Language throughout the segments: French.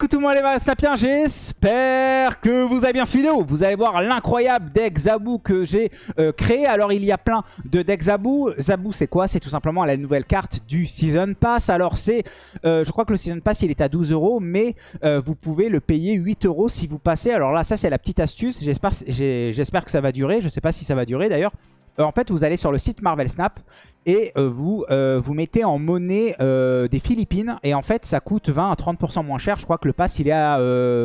Coucou tout le monde les sapiens, j'espère que vous avez bien cette vidéo. Vous allez voir l'incroyable deck Zabou que j'ai euh, créé. Alors il y a plein de decks Zabou. Zabou c'est quoi? C'est tout simplement la nouvelle carte du Season Pass. Alors c'est, euh, je crois que le Season Pass il est à 12 euros, mais euh, vous pouvez le payer 8 euros si vous passez. Alors là ça c'est la petite astuce, j'espère que ça va durer. Je sais pas si ça va durer d'ailleurs. Euh, en fait, vous allez sur le site Marvel Snap et euh, vous, euh, vous mettez en monnaie des Philippines. Et en fait, ça coûte 20 à 30% moins cher. Je crois que le pass, il est à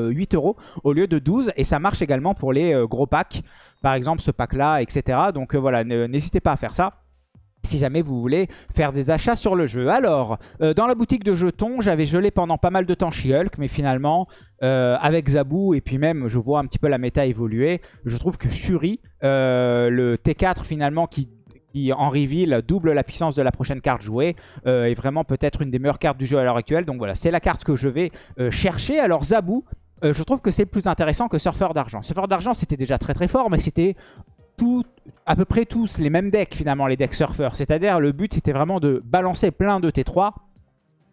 8 euros au lieu de 12. Et ça marche également pour les gros packs. Par exemple, ce pack-là, etc. Donc voilà, n'hésitez pas à faire ça si jamais vous voulez faire des achats sur le jeu. Alors, euh, dans la boutique de jetons, j'avais gelé pendant pas mal de temps She-Hulk, mais finalement, euh, avec Zabou, et puis même, je vois un petit peu la méta évoluer, je trouve que Shuri, euh, le T4 finalement, qui, en reveal double la puissance de la prochaine carte jouée, est vraiment peut-être une des meilleures cartes du jeu à l'heure actuelle. Donc voilà, c'est la carte que je vais chercher. Alors Zabou, je trouve que c'est plus intéressant que Surfeur d'argent. Surfeur d'argent, c'était déjà très très fort, mais c'était tout, à peu près tous les mêmes decks finalement, les decks surfeurs. C'est-à-dire le but c'était vraiment de balancer plein de T3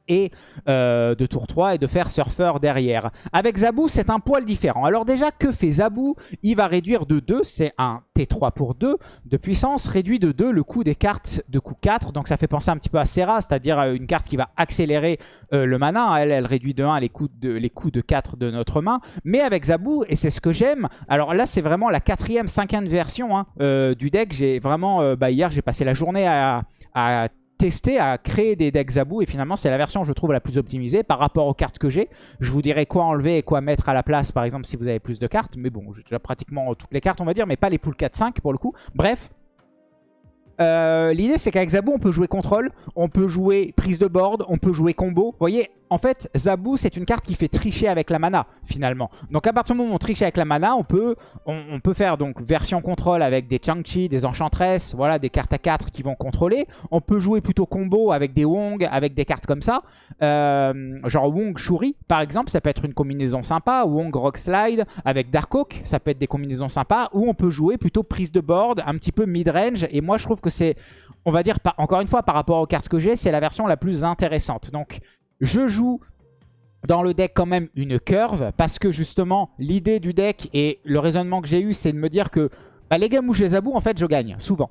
et euh, de tour 3 et de faire surfeur derrière. Avec Zabou, c'est un poil différent. Alors déjà, que fait Zabou? Il va réduire de 2, c'est un T3 pour 2 de puissance, réduit de 2 le coût des cartes de coût 4. Donc ça fait penser un petit peu à Serra, c'est-à-dire euh, une carte qui va accélérer euh, le mana. Elle, réduit de 1 les coûts de, les de 4 de notre main. Mais avec Zabou, et c'est ce que j'aime, alors là c'est vraiment la quatrième, cinquième version hein, du deck. J'ai vraiment, bah, hier j'ai passé la journée à testé à créer des decks Zabou et finalement c'est la version je trouve la plus optimisée par rapport aux cartes que j'ai. Je vous dirai quoi enlever et quoi mettre à la place par exemple si vous avez plus de cartes. Mais bon, j'ai déjà pratiquement toutes les cartes on va dire, mais pas les poules 4-5 pour le coup. Bref, euh, l'idée c'est qu'avec Zabou on peut jouer contrôle, on peut jouer prise de board, on peut jouer combo. Vous voyez, en fait Zabou c'est une carte qui fait tricher avec la mana finalement. Donc à partir du moment où on triche avec la mana, on peut, faire donc version contrôle avec des Chang-Chi, des Enchantresses, voilà des cartes à 4 qui vont contrôler. On peut jouer plutôt combo avec des Wong, avec des cartes comme ça. Euh, genre Wong Shuri par exemple, ça peut être une combinaison sympa. Wong Rock Slide avec Darkhawk, ça peut être des combinaisons sympas. Ou on peut jouer plutôt prise de board, un petit peu mid-range. Et moi je trouve que c'est, on va dire, encore une fois, par rapport aux cartes que j'ai, c'est la version la plus intéressante. Donc, je joue dans le deck quand même une curve parce que justement, l'idée du deck et le raisonnement que j'ai eu, c'est de me dire que bah, les games où je les aboue, en fait, je gagne, souvent.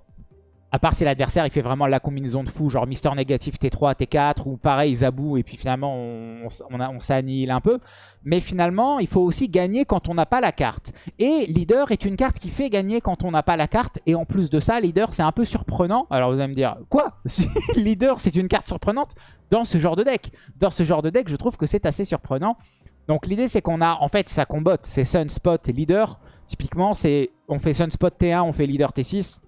À part si l'adversaire il fait vraiment la combinaison de fou, genre Mister négatif T3, T4, ou pareil, Zabou, et puis finalement on, s'annihile un peu. Mais finalement, il faut aussi gagner quand on n'a pas la carte. Et Leader est une carte qui fait gagner quand on n'a pas la carte. Et en plus de ça, Leader c'est un peu surprenant. Alors vous allez me dire, quoi? Leader c'est une carte surprenante dans ce genre de deck Dans ce genre de deck, je trouve que c'est assez surprenant. Donc l'idée c'est qu'on a, en fait, ça combotte, c'est Sunspot et Leader. Typiquement, on fait Sunspot T1, on fait Leader T6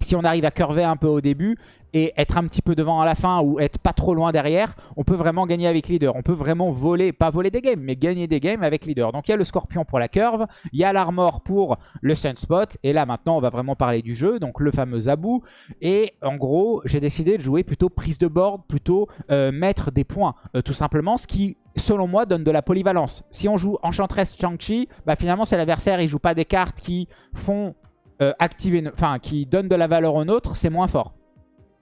si on arrive à curver un peu au début et être un petit peu devant à la fin ou être pas trop loin derrière, on peut vraiment gagner avec leader. On peut vraiment voler, pas voler des games, mais gagner des games avec leader. Donc il y a le scorpion pour la curve, il y a l'armor pour le sunspot. Et là maintenant on va vraiment parler du jeu, donc le fameux Zabou. Et en gros j'ai décidé de jouer plutôt prise de board, plutôt euh, mettre des points. Euh, tout simplement ce qui selon moi donne de la polyvalence. Si on joue Enchantress Chang-Chi, bah finalement c'est l'adversaire, il joue pas des cartes qui font euh, activer, enfin qui donne de la valeur au nôtre, c'est moins fort.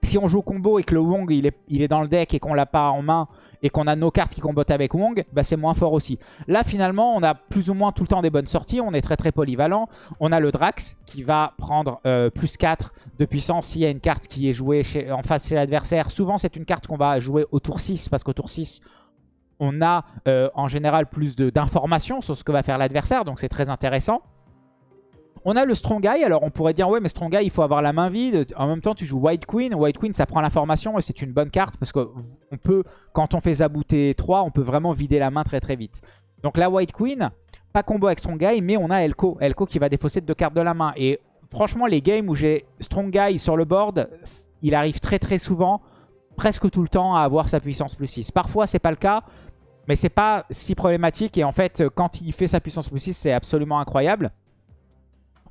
Si on joue combo et que le Wong il est, il est dans le deck et qu'on l'a pas en main et qu'on a nos cartes qui combattent avec Wong, bah c'est moins fort aussi. Là finalement on a plus ou moins tout le temps des bonnes sorties, on est très très polyvalent. On a le Drax qui va prendre euh, plus 4 de puissance s'il y a une carte qui est jouée en face chez l'adversaire. Souvent c'est une carte qu'on va jouer au tour 6 parce qu'au tour 6 on a euh, en général plus d'informations sur ce que va faire l'adversaire donc c'est très intéressant. On a le Strong Guy. Alors, on pourrait dire, ouais, mais Strong Guy, il faut avoir la main vide. En même temps, tu joues White Queen. White Queen, ça prend l'information et c'est une bonne carte parce qu'on peut, quand on fait zabouter 3, on peut vraiment vider la main très très vite. Donc, la White Queen, pas combo avec Strong Guy, mais on a Elko. Elko qui va défausser deux cartes de la main. Et franchement, les games où j'ai Strong Guy sur le board, il arrive très très souvent, presque tout le temps, à avoir sa puissance plus 6. Parfois, c'est pas le cas. Mais c'est pas si problématique et en fait quand il fait sa puissance plus 6 c'est absolument incroyable.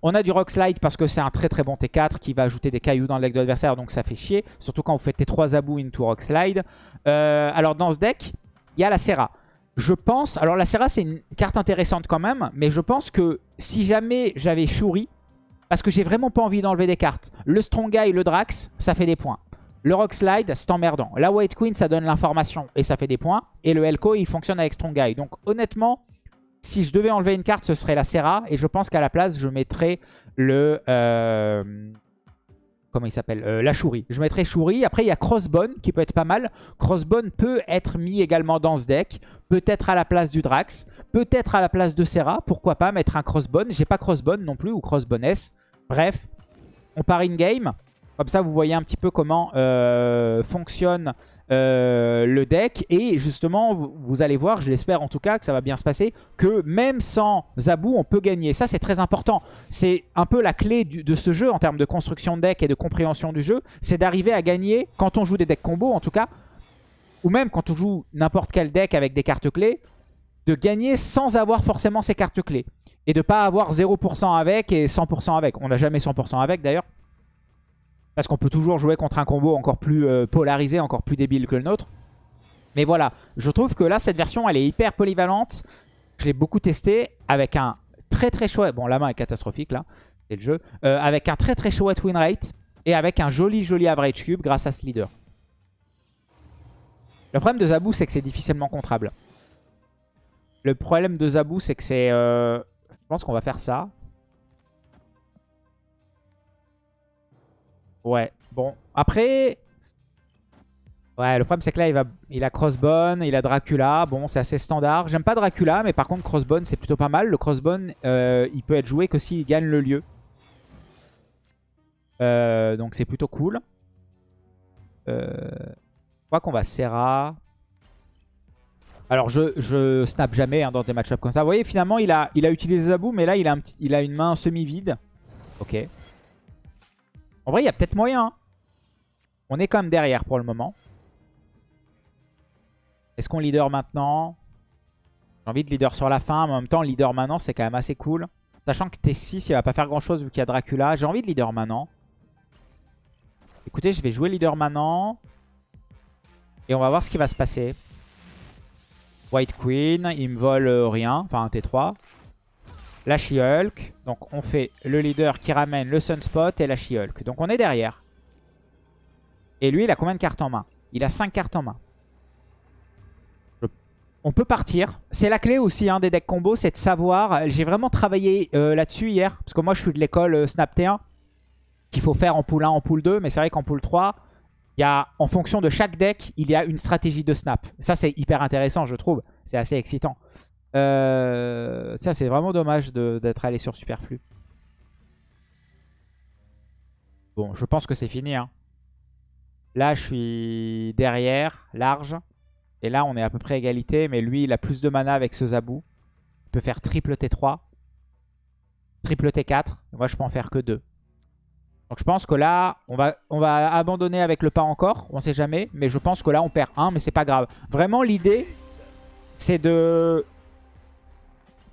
On a du Rock Slide parce que c'est un très très bon T4 qui va ajouter des cailloux dans le deck de l'adversaire, donc ça fait chier. Surtout quand vous faites T3 Abou into Rock Slide. Euh, alors dans ce deck, il y a la Serra. Je pense... Alors la Serra c'est une carte intéressante quand même, mais je pense que si jamais j'avais Shuri, parce que j'ai vraiment pas envie d'enlever des cartes, le Strong Guy, le Drax, ça fait des points. Le Rock Slide, c'est emmerdant. La White Queen, ça donne l'information et ça fait des points. Et le Elko, il fonctionne avec Strong Guy. Donc honnêtement, si je devais enlever une carte, ce serait la Serra. Et je pense qu'à la place, je mettrais le... Euh, comment il s'appelle euh, La Shuri. Je mettrais Shuri. Après, il y a Crossbone qui peut être pas mal. Crossbone peut être mis également dans ce deck. Peut-être à la place du Drax. Peut-être à la place de Serra. Pourquoi pas mettre un Crossbone J'ai pas Crossbone non plus ou Crossbone S. Bref, on part in-game. Comme ça, vous voyez un petit peu comment euh, fonctionne euh, le deck. Et justement, vous allez voir, je l'espère en tout cas, que ça va bien se passer, que même sans Zabou, on peut gagner. Ça, c'est très important. C'est un peu la clé de ce jeu en termes de construction de deck et de compréhension du jeu. C'est d'arriver à gagner, quand on joue des decks combo en tout cas, ou même quand on joue n'importe quel deck avec des cartes clés, de gagner sans avoir forcément ces cartes clés. Et de pas avoir 0% avec et 100% avec. On n'a jamais 100% avec d'ailleurs. Parce qu'on peut toujours jouer contre un combo encore plus euh, polarisé, encore plus débile que le nôtre. Mais voilà, je trouve que là, cette version, elle est hyper polyvalente. Je l'ai beaucoup testé avec un très très chouette... Bon, la main est catastrophique là, c'est le jeu. Euh, avec un très très chouette win rate et avec un joli joli average cube grâce à ce leader. Le problème de Zabou, c'est que c'est difficilement contrable. Le problème de Zabou, c'est que c'est... Euh, je pense qu'on va faire ça. Ouais, bon. Après... Ouais, le problème c'est que là, il, va... il a Crossbone, il a Dracula. Bon, c'est assez standard. J'aime pas Dracula, mais par contre, Crossbone, c'est plutôt pas mal. Le Crossbone, euh, il peut être joué que s'il gagne le lieu. Euh, donc c'est plutôt cool. Euh, je crois qu'on va Serra. Alors je, je snap jamais hein, dans des match comme ça. Vous voyez, finalement, il a, il a utilisé Zabou, mais là, il a, un petit, il a une main semi-vide. Ok. En vrai, il y a peut-être moyen. Hein. On est quand même derrière pour le moment. Est-ce qu'on leader maintenant? J'ai envie de leader sur la fin. Mais en même temps, leader maintenant, c'est quand même assez cool. Sachant que T6, il va pas faire grand-chose vu qu'il y a Dracula. J'ai envie de leader maintenant. Écoutez, je vais jouer leader maintenant. Et on va voir ce qui va se passer. White Queen, il me vole euh, rien. Enfin, un T3 la She-Hulk. Donc on fait le leader qui ramène le Sunspot et la She-Hulk. Donc on est derrière. Et lui, il a combien de cartes en main? Il a 5 cartes en main. On peut partir. C'est la clé aussi hein, des decks combo, c'est de savoir. J'ai vraiment travaillé euh, là-dessus hier. Parce que moi, je suis de l'école euh, Snap T1. Qu'il faut faire en pool 1, en pool 2. Mais c'est vrai qu'en pool 3, il y a, en fonction de chaque deck, il y a une stratégie de snap. Ça, c'est hyper intéressant, je trouve. C'est assez excitant. Euh, ça, c'est vraiment dommage d'être allé sur Superflu. Bon, je pense que c'est fini. Hein. Là, je suis derrière, large. Et là, on est à peu près égalité. Mais lui, il a plus de mana avec ce Zabou. Il peut faire triple T3. Triple T4. Moi, je peux en faire que deux. Donc je pense que là, on va, on va abandonner avec le pas encore. On sait jamais. Mais je pense que là, on perd un. Mais c'est pas grave. Vraiment, l'idée, c'est de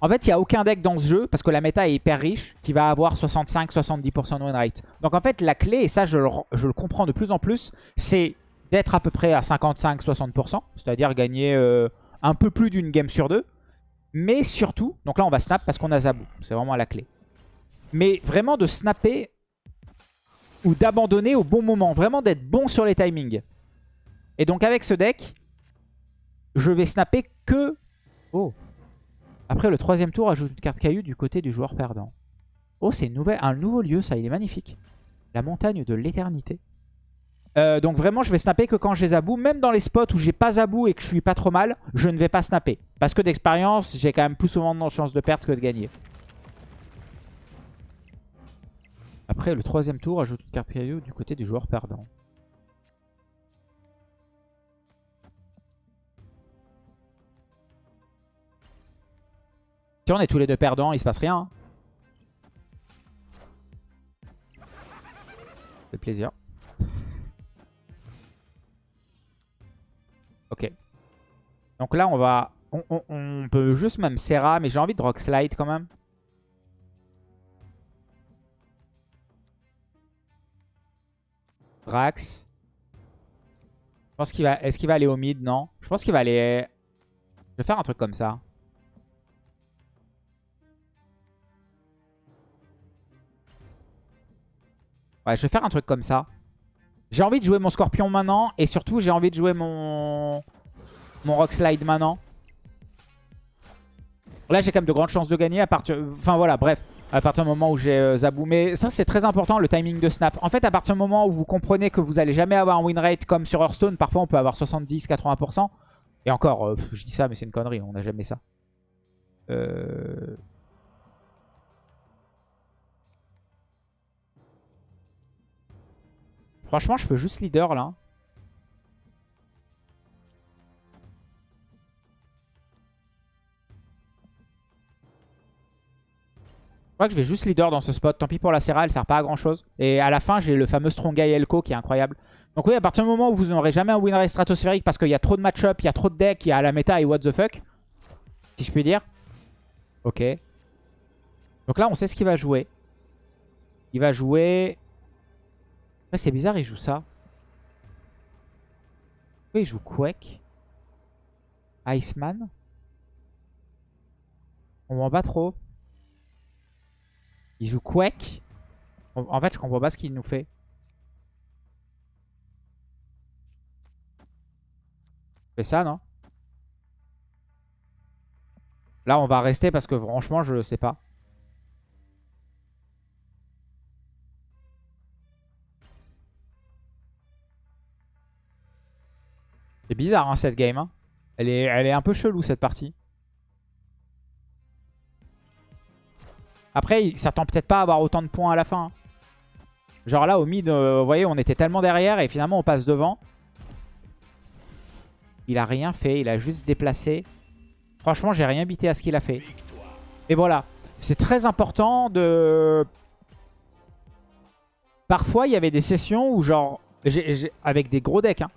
en fait, il n'y a aucun deck dans ce jeu, parce que la méta est hyper riche, qui va avoir 65-70% de win rate. Donc en fait, la clé, et ça je le, comprends de plus en plus, c'est d'être à peu près à 55-60%, c'est-à-dire gagner euh, un peu plus d'une game sur deux. Mais surtout, donc là on va snap parce qu'on a Zabou, c'est vraiment la clé. Mais vraiment de snapper ou d'abandonner au bon moment, vraiment d'être bon sur les timings. Et donc avec ce deck, je vais snapper que... Oh après, le troisième tour ajoute une carte caillou du côté du joueur perdant. Oh, c'est un nouveau lieu, ça, il est magnifique. La montagne de l'éternité. Euh, donc vraiment, je vais snapper que quand j'ai Zabou. Même dans les spots où j'ai pas Zabou et que je suis pas trop mal, je ne vais pas snapper. Parce que d'expérience, j'ai quand même plus souvent de chance de perdre que de gagner. Après, le troisième tour ajoute une carte caillou du côté du joueur perdant. On est tous les deux perdants, il se passe rien. C'est plaisir. Ok. Donc là, on va... On, peut juste même Serra, mais j'ai envie de Rock Slide quand même. Rax. Je pense qu'il va... Est-ce qu'il va aller au mid? Non. Je pense qu'il va aller... Je vais faire un truc comme ça. Je vais faire un truc comme ça. J'ai envie de jouer mon Scorpion maintenant. Et surtout, j'ai envie de jouer mon, mon Rock Slide maintenant. Là, j'ai quand même de grandes chances de gagner à partir... Enfin, voilà, bref. À partir du moment où j'ai euh, Zabou. Mais ça, c'est très important, le timing de snap. En fait, à partir du moment où vous comprenez que vous allez jamais avoir un win rate comme sur Hearthstone, parfois on peut avoir 70-80%. Et encore, euh, je dis ça, mais c'est une connerie, on n'a jamais ça. Euh... Franchement, je peux juste leader là. Je crois que je vais juste leader dans ce spot. Tant pis pour la Serra, elle sert pas à grand chose. Et à la fin, j'ai le fameux Strongay Elko qui est incroyable. Donc oui, à partir du moment où vous n'aurez jamais un win rate stratosphérique parce qu'il y a trop de match-up, il y a trop de decks, il y a la méta et what the fuck. Si je puis dire. Ok. Donc là, on sait ce qu'il va jouer. Il va jouer c'est bizarre, il joue ça. Oui, il joue Quake? Iceman? On voit pas trop. Il joue Quake? En fait, je comprends pas ce qu'il nous fait. fait ça, non? Là, on va rester parce que franchement, je sais pas. C'est bizarre hein, cette game. Hein. Elle, est, elle est un peu chelou cette partie. Après, il s'attend peut-être pas à avoir autant de points à la fin. Hein. Genre là, au mid, euh, vous voyez, on était tellement derrière et finalement on passe devant. Il a rien fait, il a juste déplacé. Franchement, j'ai rien bité à ce qu'il a fait. Et voilà, c'est très important de... Parfois, il y avait des sessions où genre, avec des gros decks, hein,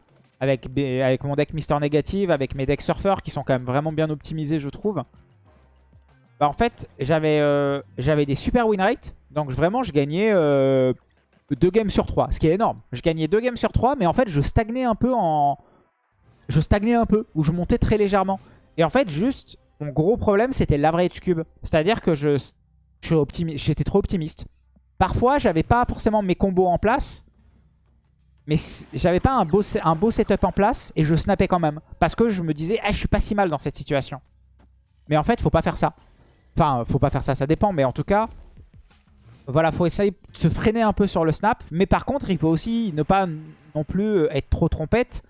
avec, mon deck Mister Négative, avec mes decks Surfer qui sont quand même vraiment bien optimisés, je trouve. Bah, en fait, j'avais euh, j'avais des super win rates. Donc vraiment, je gagnais 2 euh, games sur 3, ce qui est énorme. Je gagnais 2 games sur 3, mais en fait, je stagnais un peu en... Je stagnais un peu, ou je montais très légèrement. Et en fait, juste, mon gros problème, c'était l'average cube. C'est-à-dire que j'étais trop optimiste. Parfois, j'avais pas forcément mes combos en place. Mais j'avais pas un beau, un beau setup en place et je snappais quand même. Parce que je me disais, ah, je suis pas si mal dans cette situation. Mais en fait, faut pas faire ça. Enfin, faut pas faire ça, ça dépend. Mais en tout cas, voilà, faut essayer de se freiner un peu sur le snap. Mais par contre, il faut aussi ne pas non plus être trop trompette.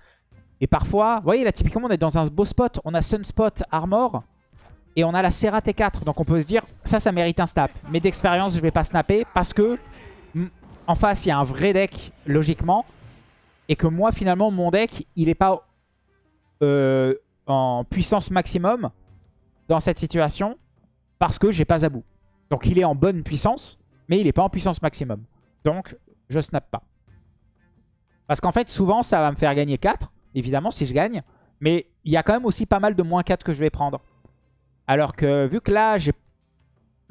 Et parfois, vous voyez là, typiquement, on est dans un beau spot. On a Sunspot Armor et on a la Serra T4. Donc on peut se dire, ça, ça mérite un snap. Mais d'expérience, je vais pas snapper parce que en face, il y a un vrai deck, logiquement. Et que moi, finalement, mon deck, il n'est pas euh, en puissance maximum dans cette situation parce que j'ai pas Zabou. Donc il est en bonne puissance, mais il n'est pas en puissance maximum. Donc je snap pas. Parce qu'en fait, souvent, ça va me faire gagner 4, évidemment, si je gagne. Mais il y a quand même aussi pas mal de moins 4 que je vais prendre. Alors que vu que là, j'ai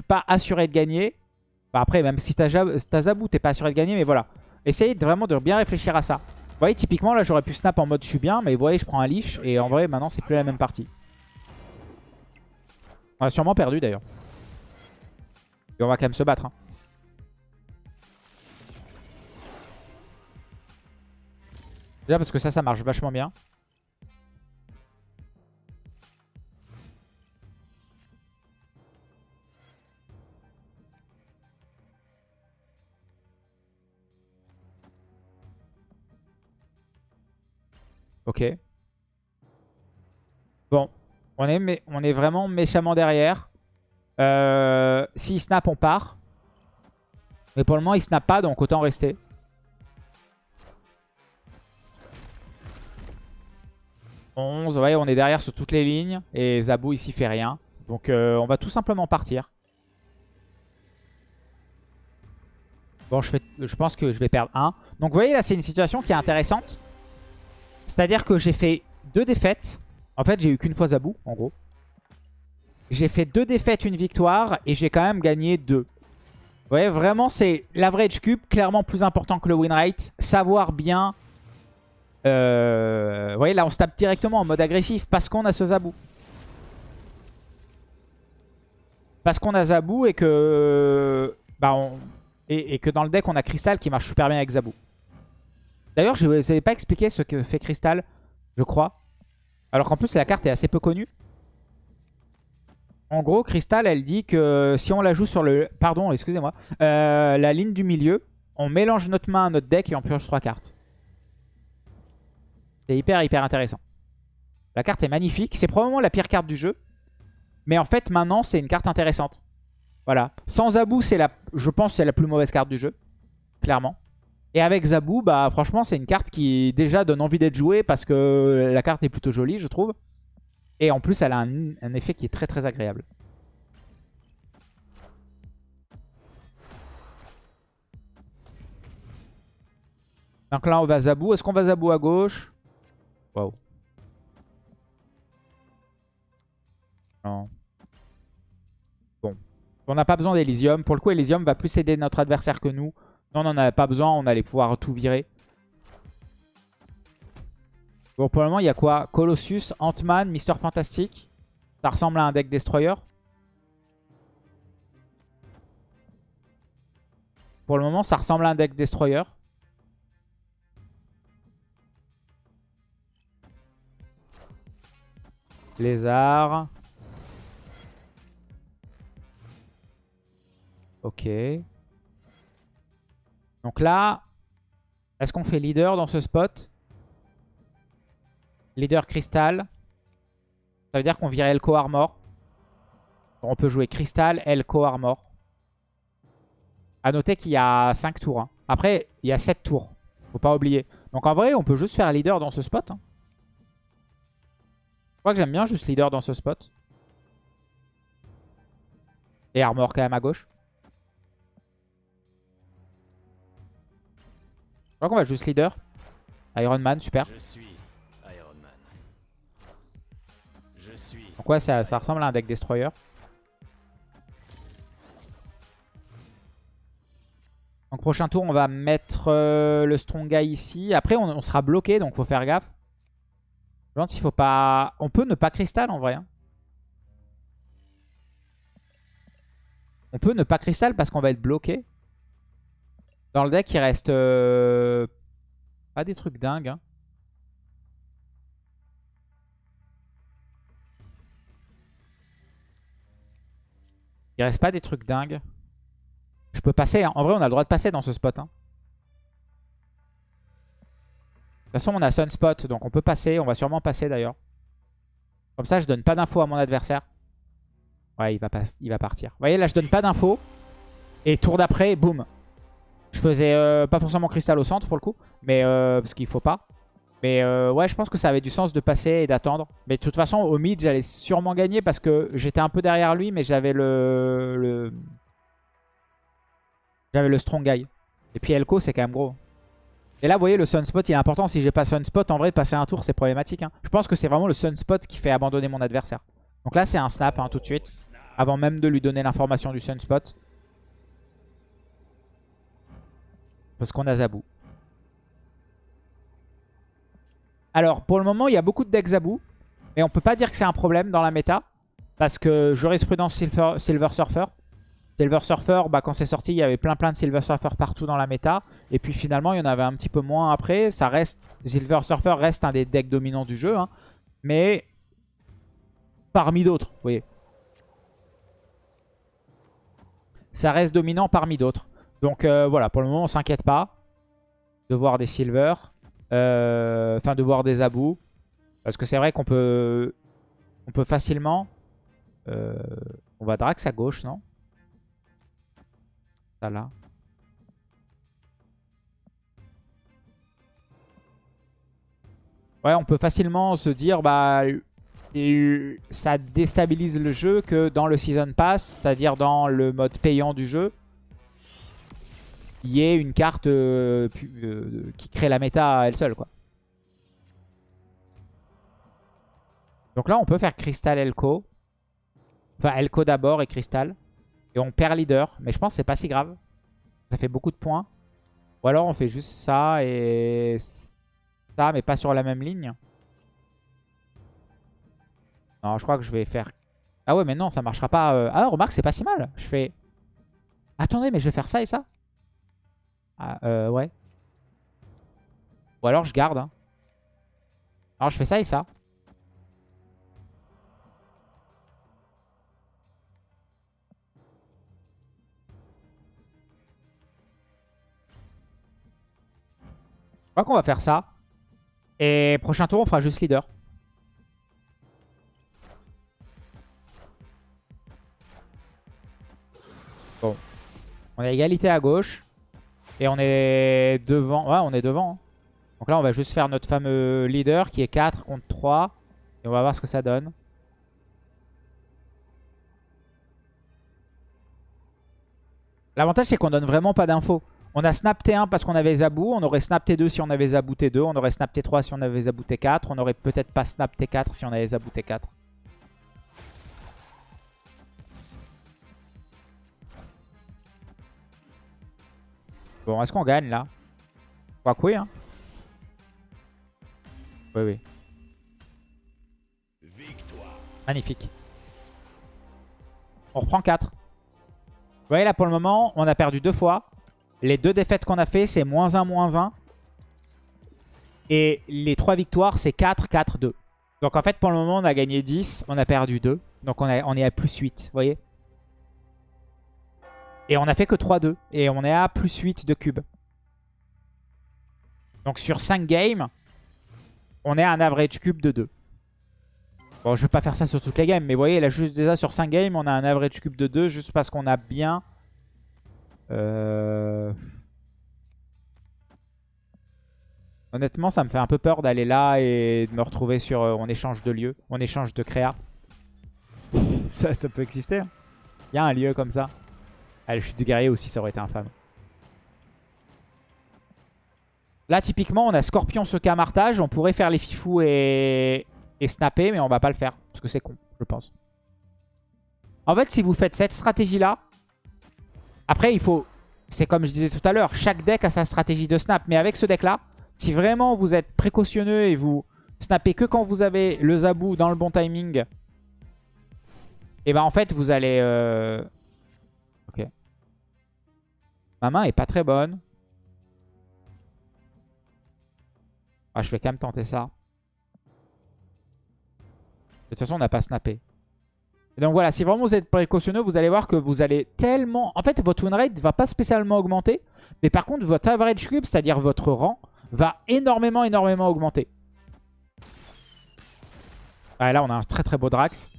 pas assuré de gagner. Bah après, même si t'as Zabou, t'es pas assuré de gagner, mais voilà. Essayez vraiment de bien réfléchir à ça. Vous voyez, typiquement, là, j'aurais pu snap en mode je suis bien, mais vous voyez, je prends un leash. Et en vrai, maintenant, c'est plus la même partie. On a sûrement perdu, d'ailleurs. Et on va quand même se battre. Hein. Déjà parce que ça, ça marche vachement bien. Ok. Bon. On est, on est vraiment méchamment derrière. Euh, S'il snap, on part. Mais pour le moment, il snap pas, donc autant rester. « 11, ouais, on est derrière sur toutes les lignes. Et Zabou ici fait rien. Donc euh, on va tout simplement partir. Bon, je, fais, je pense que je vais perdre 1. Donc vous voyez, là, c'est une situation qui est intéressante. C'est-à-dire que j'ai fait deux défaites. En fait, j'ai eu qu'une fois Zabou, en gros. J'ai fait deux défaites, une victoire, et j'ai quand même gagné deux. Vous voyez, vraiment, c'est l'average cube, clairement plus important que le win rate. Savoir bien... Euh... Vous voyez, là, on se tape directement en mode agressif parce qu'on a ce Zabou. Parce qu'on a Zabou et que... Bah, et, et que dans le deck, on a Crystal qui marche super bien avec Zabou. D'ailleurs, je ne vous avais pas expliqué ce que fait Crystal, je crois. Alors qu'en plus, la carte est assez peu connue. En gros, Crystal, elle dit que si on la joue sur le... Pardon, excusez-moi. Euh, la ligne du milieu, on mélange notre main à notre deck et on pioche trois cartes. C'est hyper, hyper intéressant. La carte est magnifique. C'est probablement la pire carte du jeu. Mais en fait, maintenant, c'est une carte intéressante. Voilà. Sans Zabou, c'est la, je pense c'est la plus mauvaise carte du jeu. Clairement. Et avec Zabou, bah franchement, c'est une carte qui déjà donne envie d'être jouée parce que la carte est plutôt jolie, je trouve. Et en plus, elle a un, effet qui est très très agréable. Donc là, on va Zabou. Est-ce qu'on va Zabou à gauche? Waouh. Non. Bon. On n'a pas besoin d'Elysium. Pour le coup, Elysium va plus aider notre adversaire que nous. Non, on n'en avait pas besoin. On allait pouvoir tout virer. Bon, pour le moment, il y a quoi? Colossus, Ant-Man, Mister Fantastic. Ça ressemble à un deck Destroyer. Pour le moment, ça ressemble à un deck Destroyer. Lézard. Ok. Donc là, est-ce qu'on fait leader dans ce spot? Leader cristal. Ça veut dire qu'on vire Elko Armor. On peut jouer cristal, Elko Armor. A noter qu'il y a 5 tours. Hein. Après, il y a 7 tours. Faut pas oublier. Donc en vrai, on peut juste faire leader dans ce spot. Hein. Je crois que j'aime bien juste leader dans ce spot. Et armor quand même à gauche. Crois qu'on va juste leader. Iron Man, super. Je suis Donc ouais, ça, ressemble à un deck Destroyer. Donc prochain tour, on va mettre euh, le Strong Guy ici. Après, on, sera bloqué, donc faut faire gaffe. Je me s'il faut pas... On peut ne pas cristal en vrai. Hein. On peut ne pas cristal parce qu'on va être bloqué. Dans le deck, il reste... Euh, pas des trucs dingues. Hein. Il reste pas des trucs dingues. Je peux passer. Hein. En vrai, on a le droit de passer dans ce spot. Hein. De toute façon, on a Sunspot, donc on peut passer. On va sûrement passer d'ailleurs. Comme ça, je donne pas d'infos à mon adversaire. Ouais, il va, pas... il va partir. Vous voyez, là, je donne pas d'infos. Et tour d'après, boum. Je faisais euh, pas forcément cristal au centre pour le coup. Mais euh, parce qu'il faut pas. Mais euh, ouais, je pense que ça avait du sens de passer et d'attendre. Mais de toute façon, au mid, j'allais sûrement gagner parce que j'étais un peu derrière lui, mais j'avais le... J'avais le strong guy. Et puis Elko, c'est quand même gros. Et là, vous voyez, le sunspot, il est important. Si j'ai pas sunspot, en vrai, passer un tour, c'est problématique. Hein. Je pense que c'est vraiment le sunspot qui fait abandonner mon adversaire. Donc là, c'est un snap hein, tout de suite. Avant même de lui donner l'information du sunspot. Parce qu'on a Zabou. Alors, pour le moment, il y a beaucoup de decks Zabou. Mais on peut pas dire que c'est un problème dans la méta. Parce que jurisprudence Silver, Surfer. Silver Surfer, bah, quand c'est sorti, il y avait plein plein de Silver Surfer partout dans la méta. Et puis finalement, il y en avait un petit peu moins après. Ça reste, Silver Surfer reste un des decks dominants du jeu. Hein. mais parmi d'autres, vous voyez. Ça reste dominant parmi d'autres. Donc euh, voilà, pour le moment, on s'inquiète pas de voir des Silver. Euh, enfin, de voir des abous. Parce que c'est vrai qu'on peut, on peut facilement... Euh, on va Drax à gauche, non? Ça là. Ouais, on peut facilement se dire, bah, ça déstabilise le jeu que dans le Season Pass, c'est-à-dire dans le mode payant du jeu, y ait une carte euh, euh, qui crée la méta elle seule. Quoi. Donc là, on peut faire Crystal Elko. Enfin, Elko d'abord et Crystal. Et on perd leader. Mais je pense que c'est pas si grave. Ça fait beaucoup de points. Ou alors on fait juste ça et ça, mais pas sur la même ligne. Non, je crois que je vais faire... Ah ouais, mais non, ça marchera pas. Euh. Ah, remarque, c'est pas si mal. Je fais... Attendez, mais je vais faire ça et ça ah, euh, ouais. Ou alors je garde. hein. Alors je fais ça et ça. Je crois qu'on va faire ça. Et prochain tour, on fera juste leader. Bon. On a égalité à gauche. Et on est devant. Ouais, on est devant. hein. Donc là, on va juste faire notre fameux leader qui est 4 contre 3. Et on va voir ce que ça donne. L'avantage, c'est qu'on donne vraiment pas d'infos. On a snap T1 parce qu'on avait Zabou. On aurait snap T2 si on avait Zabou T2. On aurait snap T3 si on avait Zabou T4. On aurait peut-être pas snap T4 si on avait Zabou T4. Bon, est-ce qu'on gagne là? Je crois que oui. Hein. Oui, oui. Magnifique. On reprend 4. Vous voyez là pour le moment, on a perdu deux fois. Les deux défaites qu'on a fait, c'est moins 1, moins 1. Et les trois victoires, c'est 4, 4, 2. Donc en fait, pour le moment, on a gagné 10, on a perdu 2. Donc on, a- on est à plus 8, vous voyez? Et on a fait que 3-2. Et on est à plus 8 de cubes. Donc sur 5 games, on est à un average cube de 2. Bon, je vais pas faire ça sur toutes les games, mais vous voyez, là, juste déjà sur 5 games, on a un average cube de 2 juste parce qu'on a bien... Euh... Honnêtement, ça me fait un peu peur d'aller là et de me retrouver sur... euh, on échange de lieu, on échange de créa. ça, ça peut exister. hein. Il y a un lieu comme ça. Ah, le chute du guerrier aussi, ça aurait été infâme. Là, typiquement, on a Scorpion, ce camartage. On pourrait faire les fifous et... et snapper, mais on va pas le faire. Parce que c'est con, je pense. En fait, si vous faites cette stratégie-là, après, il faut... C'est comme je disais tout à l'heure, chaque deck a sa stratégie de snap. Mais avec ce deck-là, si vraiment vous êtes précautionneux et vous snappez que quand vous avez le Zabou dans le bon timing, et ben en fait, vous allez... euh. Ma main est pas très bonne. Ah, je vais quand même tenter ça. De toute façon, on n'a pas snappé. Donc voilà, si vraiment vous êtes précautionneux, vous allez voir que vous allez tellement... En fait, votre win rate va pas spécialement augmenter. Mais par contre, votre average cube, c'est-à-dire votre rang, va énormément, énormément augmenter. Ah, là, on a un très très beau Drax.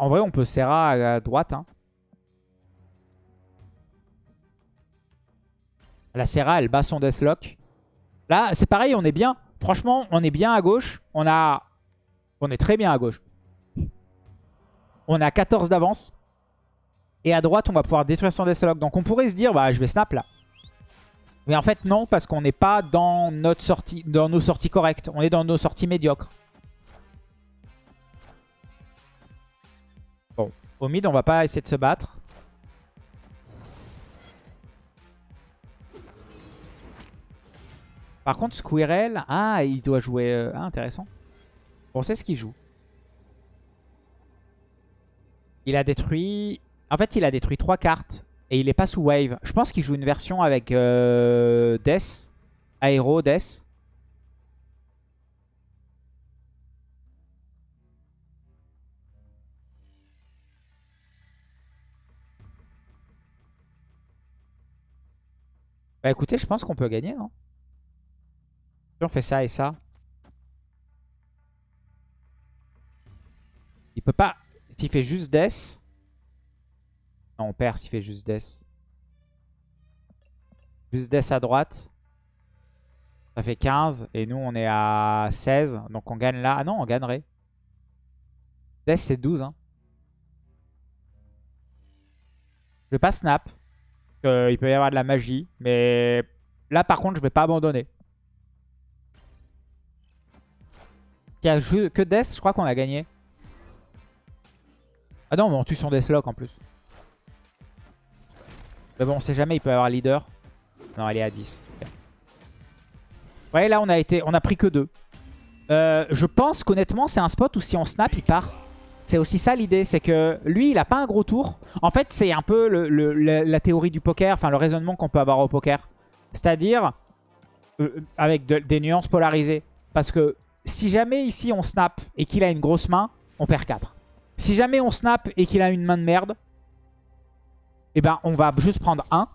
En vrai, on peut Serra à droite. Hein. La Serra, elle bat son Deathlock. Là, c'est pareil, on est bien. Franchement, on est bien à gauche. On est très bien à gauche. On a 14 d'avance. Et à droite, on va pouvoir détruire son Deathlock. Donc on pourrait se dire, bah je vais snap là. Mais en fait, non, parce qu'on n'est pas dans nos sorties correctes. On est dans nos sorties médiocres. Au mid, on va pas essayer de se battre. Par contre, Squirrel, ah, il doit jouer... euh, Ah, intéressant. Bon, c'est ce qu'il joue. Il a détruit... En fait, il a détruit trois cartes. Et il est pas sous wave. Je pense qu'il joue une version avec euh, Death. Aéro, Death. Bah écoutez, je pense qu'on peut gagner, non Si on fait ça et ça. Il peut pas... S'il fait juste Death... Non, on perd s'il fait juste Death. Juste Death à droite. Ça fait 15. Et nous, on est à 16. Donc on gagne là. Ah non, on gagnerait. Death, c'est 12. Hein. Je vais pas snap. Euh, il peut y avoir de la magie. Mais là, par contre, je vais pas abandonner. Il y a que Death, je crois qu'on a gagné. Ah non, mais on tue son Deathlock en plus. Mais bon, on sait jamais, il peut y avoir leader. Non, elle est à 10. Ok. Ouais, là, on a, été, on a pris que 2. je pense qu'honnêtement, c'est un spot où si on snap, il part. C'est aussi ça l'idée, c'est que lui, il a pas un gros tour. En fait, c'est un peu la, théorie du poker, enfin le raisonnement qu'on peut avoir au poker. C'est-à-dire, euh, avec des nuances polarisées. Parce que si jamais ici on snap et qu'il a une grosse main, on perd 4. Si jamais on snap et qu'il a une main de merde, eh ben on va juste prendre 1.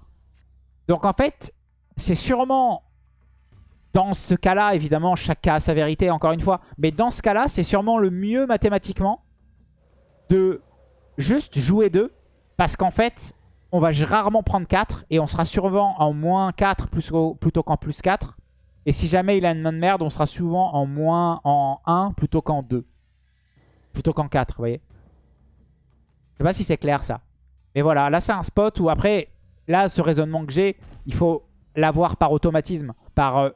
Donc en fait, c'est sûrement dans ce cas-là, évidemment, chaque cas a sa vérité, encore une fois. Mais dans ce cas-là, c'est sûrement le mieux mathématiquement de juste jouer 2. Parce qu'en fait, on va rarement prendre 4. Et on sera souvent en moins 4 plutôt qu'en plus 4. Et si jamais il a une main de merde, on sera souvent en moins en 1 plutôt qu'en 2. Plutôt qu'en 4, vous voyez. Je sais pas si c'est clair ça. Mais voilà, là c'est un spot où après, là ce raisonnement que j'ai, il faut l'avoir par automatisme. Par, euh,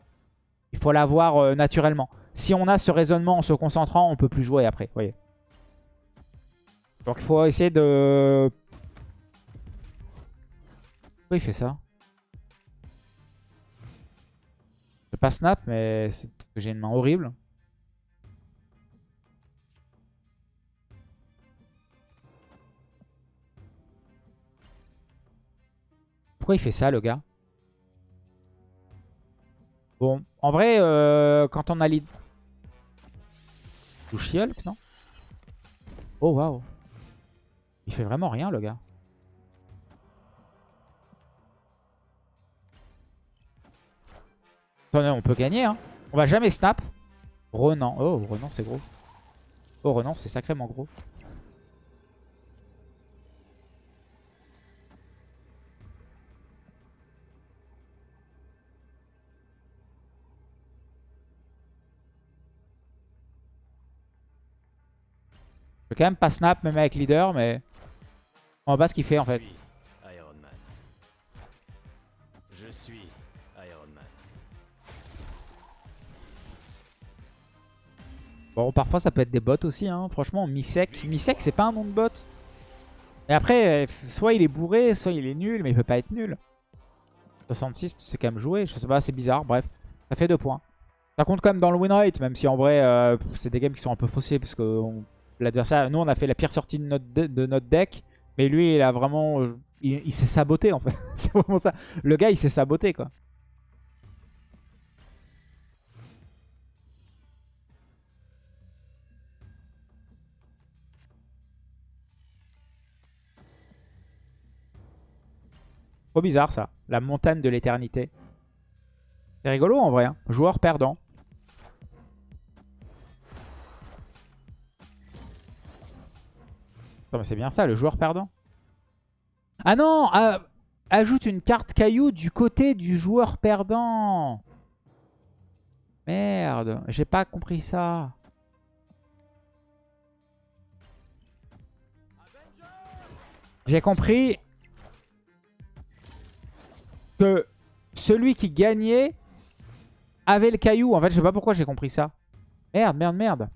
il faut l'avoir euh, naturellement. Si on a ce raisonnement en se concentrant, on peut plus jouer après, vous voyez. Donc il faut essayer de... Pourquoi il fait ça? Je pas snap, mais c'est parce que j'ai une main horrible. Pourquoi il fait ça, le gars? Bon, en vrai, euh, quand on a lead... Hulk, non? Oh, waouh. Il fait vraiment rien, le gars. On peut gagner, hein. On va jamais snap. Renan. Oh, Renan, c'est gros. Oh, Renan, c'est sacrément gros. Je quand même pas snap même avec leader, mais on va ce qu'il fait en fait. Je suis Iron Man. Bon, parfois ça peut être des bots aussi, hein. franchement. Misek, Misek c'est pas un nom de bot. Et après, soit il est bourré, soit il est nul, mais il peut pas être nul. 66, c'est quand même joué, je sais pas, c'est bizarre, bref. Ça fait deux points. Ça compte quand même dans le win rate, même si en vrai, euh, c'est des games qui sont un peu faussés, parce qu'on l'adversaire. Nous, on a fait la pire sortie de notre, de, notre deck. Mais lui, il a vraiment... Euh, il, s'est saboté, en fait. c'est vraiment ça. Le gars, il s'est saboté, quoi. Trop bizarre, ça. La montagne de l'éternité. C'est rigolo, en vrai. Hein. Joueur perdant. C'est bien ça, le joueur perdant. Ah non ah, Ajoute une carte caillou du côté du joueur perdant. Merde, j'ai pas compris ça. J'ai compris que celui qui gagnait avait le caillou. En fait, je sais pas pourquoi j'ai compris ça. Merde, merde, merde.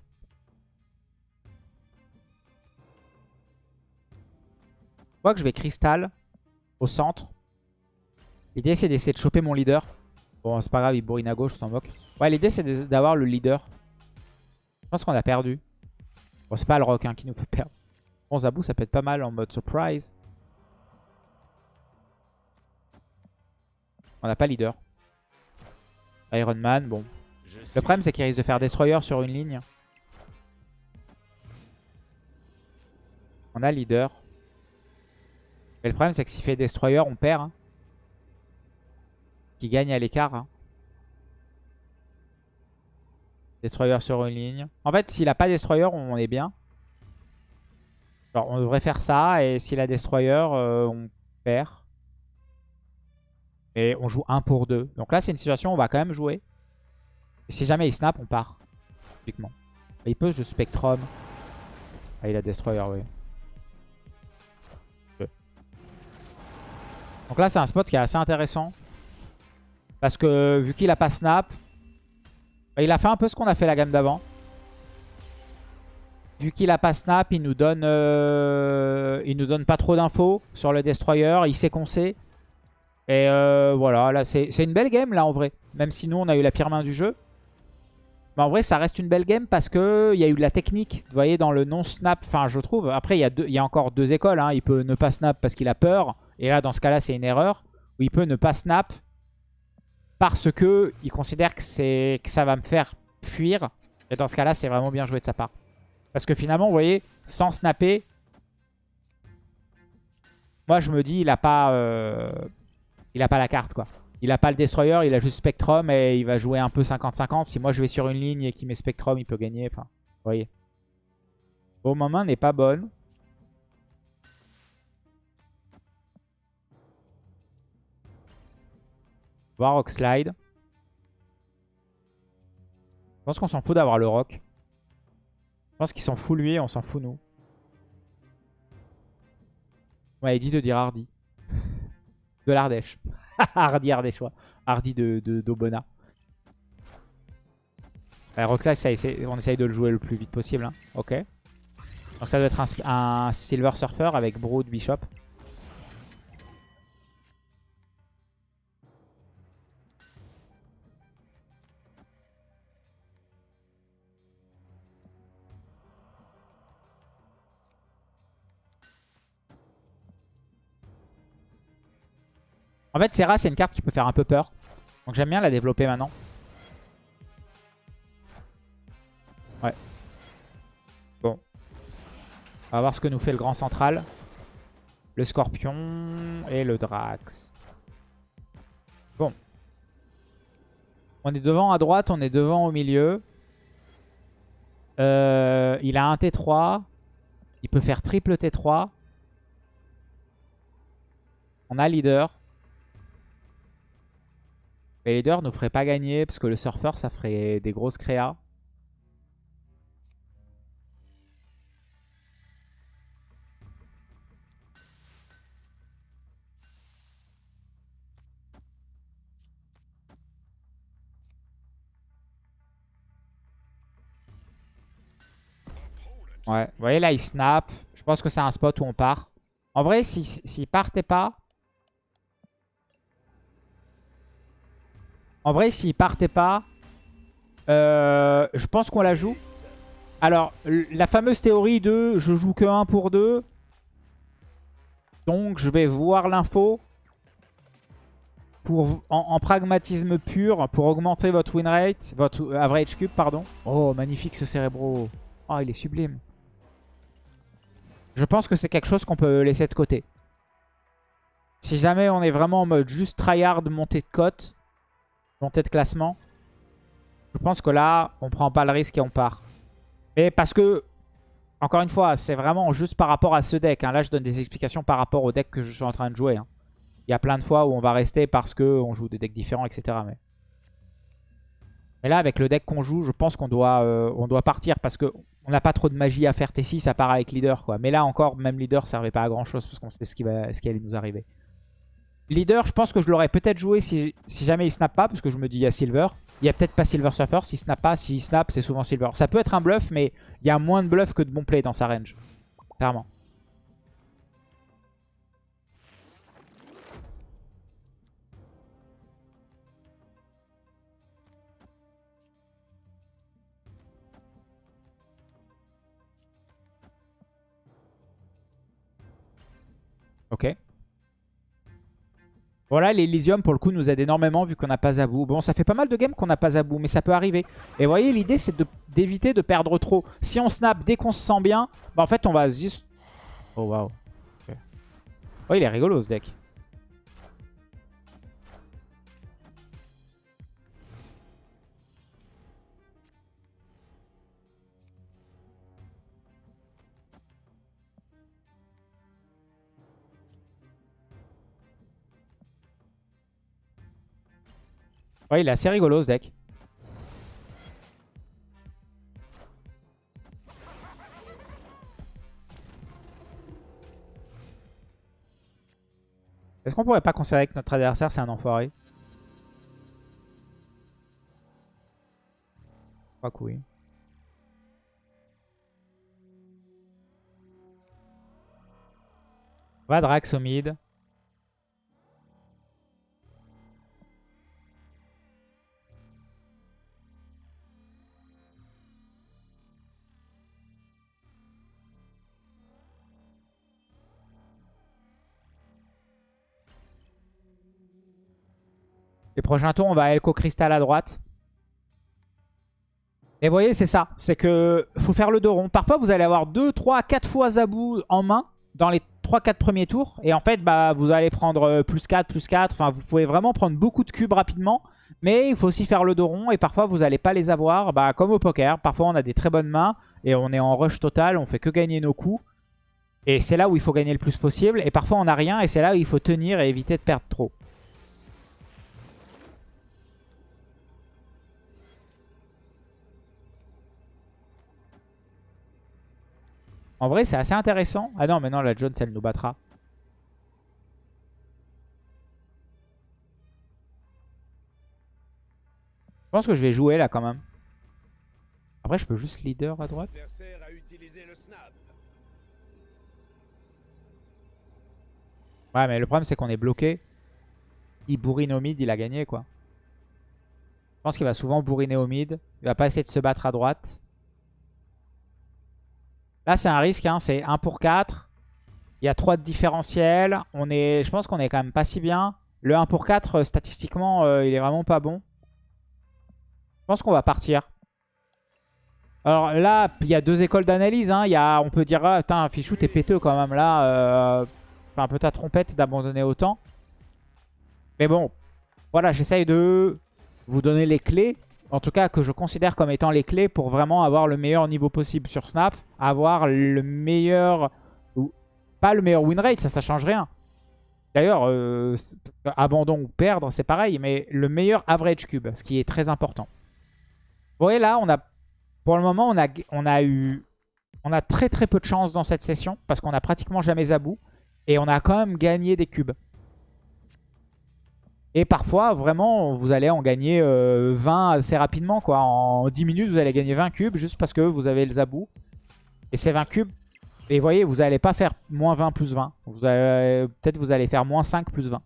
Crois que je vais cristal au centre. L'idée c'est d'essayer de choper mon leader. Bon c'est pas grave, il bourrine à gauche, je s'en moque. Ouais l'idée c'est d'avoir le leader. Je pense qu'on a perdu. Bon c'est pas le rock hein, qui nous fait perdre. Bon Zabou ça peut être pas mal en mode surprise. On n'a pas leader. Iron Man, bon. Le problème c'est qu'il risque de faire Destroyer sur une ligne. On a leader. Le problème, c'est que s'il fait Destroyer, on perd. Hein. Qui gagne à l'écart. Hein. Destroyer sur une ligne. En fait, s'il a pas Destroyer, on est bien. Alors, on devrait faire ça. Et s'il a Destroyer, euh, on perd. Et on joue 1 pour 2. Donc là, c'est une situation où on va quand même jouer. Et si jamais il snap, on part. Typiquement. il peut jouer Spectrum. Ah, il a Destroyer, oui. Donc là, c'est un spot qui est assez intéressant. Parce que vu qu'il a pas snap, bah, il a fait un peu ce qu'on a fait la gamme d'avant. Vu qu'il a pas snap, il nous donne, euh, il nous donne pas trop d'infos sur le destroyer. Il sait qu'on sait. Et euh, voilà, là c'est une belle game là en vrai. Même si nous on a eu la pire main du jeu. Mais en vrai, ça reste une belle game parce qu'il y a eu de la technique. Vous voyez, dans le non-snap, enfin, je trouve. Après, il y, a y a encore deux écoles. Hein. Il peut ne pas snap parce qu'il a peur. Et là, dans ce cas-là, c'est une erreur. Ou il peut ne pas snap parce que il considère que, que ça va me faire fuir. Et dans ce cas-là, c'est vraiment bien joué de sa part. Parce que finalement, vous voyez, sans snapper, moi, je me dis, il a pas, euh, il a pas la carte, quoi. Il a pas le Destroyer, il a juste Spectrum et il va jouer un peu 50-50. Si moi, je vais sur une ligne et qu'il met Spectrum, il peut gagner. Enfin, vous voyez. Bon, ma main n'est pas bonne. Voir Rock Slide. Je pense qu'on s'en fout d'avoir le Rock. Je pense qu'il s'en fout lui et on s'en fout nous. Ouais, il dit de dire Hardy. De l'Ardèche. Hardy Ardéchois. Hardy de d'Obona. De, ça, on essaye de le jouer le plus vite possible. Hein. Ok. Donc ça doit être un, un Silver Surfer avec Brood Bishop. En fait, Serra, c'est une carte qui peut faire un peu peur. Donc j'aime bien la développer maintenant. Ouais. Bon. On va voir ce que nous fait le grand central. Le scorpion et le drax. Bon. On est devant à droite, on est devant au milieu. Euh, il a un T3. Il peut faire triple T3. On a leader. Les leaders ne ferait pas gagner parce que le surfeur, ça ferait des grosses créas. Ouais, vous voyez là, il snap. Je pense que c'est un spot où on part. En vrai, s'il si, partait pas, En vrai, s'il partait pas, euh, je pense qu'on la joue. Alors, la fameuse théorie de je joue que 1 pour 2. Donc, je vais voir l'info en, pragmatisme pur pour augmenter votre win rate, votre average cube, pardon. Oh, magnifique ce cérébro. Oh, il est sublime. Je pense que c'est quelque chose qu'on peut laisser de côté. Si jamais on est vraiment en mode juste tryhard montée de cote, montée de classement. Je pense que là, on prend pas le risque et on part. Mais parce que, encore une fois, c'est vraiment juste par rapport à ce deck. Hein. Là, je donne des explications par rapport au deck que je suis en train de jouer. Hein. Il y a plein de fois où on va rester parce qu'on joue des decks différents, etc. Mais... là, avec le deck qu'on joue, je pense qu'on doit, euh, partir parce qu'on n'a pas trop de magie à faire T6 à part avec leader. Quoi. Mais là encore, même leader ne servait pas à grand chose parce qu'on sait ce qui, va, ce qui allait nous arriver. Leader, je pense que je l'aurais peut-être joué si, jamais il snap pas, parce que je me dis il y a Silver. Il y a peut-être pas Silver Surfer. S'il snap pas, s'il snap, c'est souvent Silver. Ça peut être un bluff, mais il y a moins de bluff que de bon play dans sa range. Clairement. Ok. Voilà, l'Elysium, pour le coup, nous aide énormément vu qu'on n'a pas Zabou. Bon, ça fait pas mal de games qu'on n'a pas Zabou, mais ça peut arriver. Et vous voyez, l'idée, c'est d'éviter de, perdre trop. Si on snap dès qu'on se sent bien, bah, en fait, on va juste... Oh, waouh. Oh, il est rigolo, ce deck. Ouais, il est assez rigolo ce deck. Est-ce qu'on pourrait pas considérer que notre adversaire c'est un enfoiré? Je crois que oui. Va Drax au mid. Les prochains tours, on va Elko Crystal à droite. Et vous voyez, c'est ça. C'est que faut faire le dos rond. Parfois, vous allez avoir 2, 3, 4 fois Zabou en main dans les 3-4 premiers tours. Et en fait, bah, vous allez prendre euh, plus 4, plus 4. Enfin, vous pouvez vraiment prendre beaucoup de cubes rapidement. Mais il faut aussi faire le dos rond. Et parfois, vous n'allez pas les avoir. Bah, comme au poker. Parfois, on a des très bonnes mains. Et on est en rush total. On fait que gagner nos coups. Et c'est là où il faut gagner le plus possible. Et parfois, on n'a rien. Et c'est là où il faut tenir et éviter de perdre trop. En vrai, c'est assez intéressant. Ah non, mais non, la Jones, elle nous battra. Je pense que je vais jouer là quand même. Après, je peux juste leader à droite. Ouais, mais le problème, c'est qu'on est bloqué. Il bourrine au mid, il a gagné, quoi. Je pense qu'il va souvent bourriner au mid. Il va pas essayer de se battre à droite. Là, c'est un risque. Hein. C'est 1 pour 4. Il y a 3 de différentiel. On est, je pense qu'on est quand même pas si bien. Le 1 pour 4, euh, statistiquement, euh, il est vraiment pas bon. Je pense qu'on va partir. Alors là, il y a deux écoles d'analyse. Hein. On peut dire, ah, putain, Fichou, t'es péteux quand même là. Euh, un peu ta trompette d'abandonner autant. Mais bon, voilà, j'essaye de vous donner les clés en tout cas que je considère comme étant les clés pour vraiment avoir le meilleur niveau possible sur Snap, avoir le meilleur, pas le meilleur win rate, ça, ça change rien. D'ailleurs, euh, abandon ou perdre, c'est pareil, mais le meilleur average cube, ce qui est très important. Vous voyez là, on a, pour le moment, on a, on a eu, on a très très peu de chance dans cette session, parce qu'on a pratiquement jamais Zabou, et on a quand même gagné des cubes. Et parfois, vraiment, vous allez en gagner 20 euh, assez rapidement. quoi. En 10 minutes, vous allez gagner 20 cubes juste parce que vous avez le zabou. Et ces 20 cubes, et vous voyez, vous n'allez pas faire moins 20 plus 20. Peut-être vous allez faire moins 5 plus 20.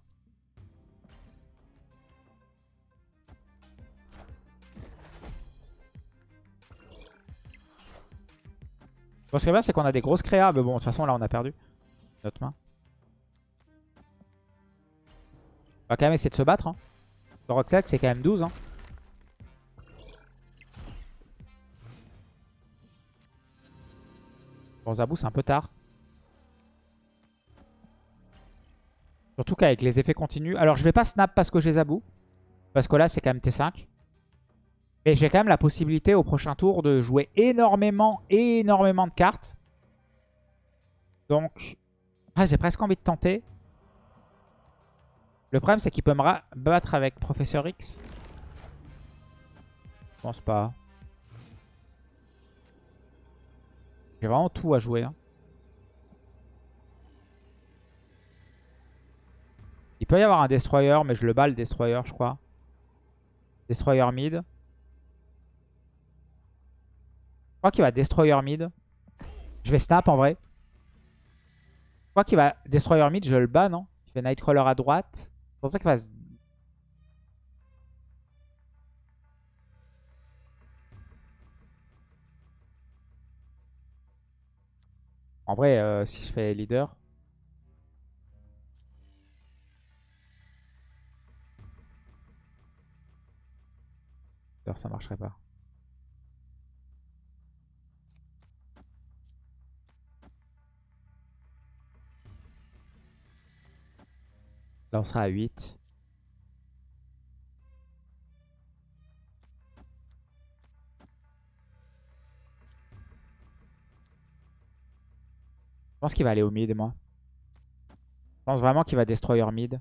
ce qui est bien, c'est qu'on a des grosses créas. Mais bon, de toute façon, là, on a perdu notre main. Va quand même essayer de se battre. Hein. Le Rocksack, c'est quand même 12. Hein. Bon, Zabou, c'est un peu tard. Surtout qu'avec les effets continus. Alors, je vais pas snap parce que j'ai Zabou. Parce que là, c'est quand même T5. Et j'ai quand même la possibilité au prochain tour de jouer énormément, énormément de cartes. Donc, ah, j'ai presque envie de tenter. Le problème, c'est qu'il peut me battre avec Professeur X. Je pense pas. J'ai vraiment tout à jouer. Hein. Il peut y avoir un Destroyer, mais je le bats le Destroyer, je crois. Destroyer mid. Je crois qu'il va Destroyer mid. Je vais snap en vrai. Je crois qu'il va Destroyer mid, je le bats, non? Il fait Nightcrawler à droite pour ça qu'il va En vrai, euh, si je fais leader... ça marcherait pas. Là, on sera à 8. Je pense qu'il va aller au mid, moi. Je pense vraiment qu'il va destroyer mid.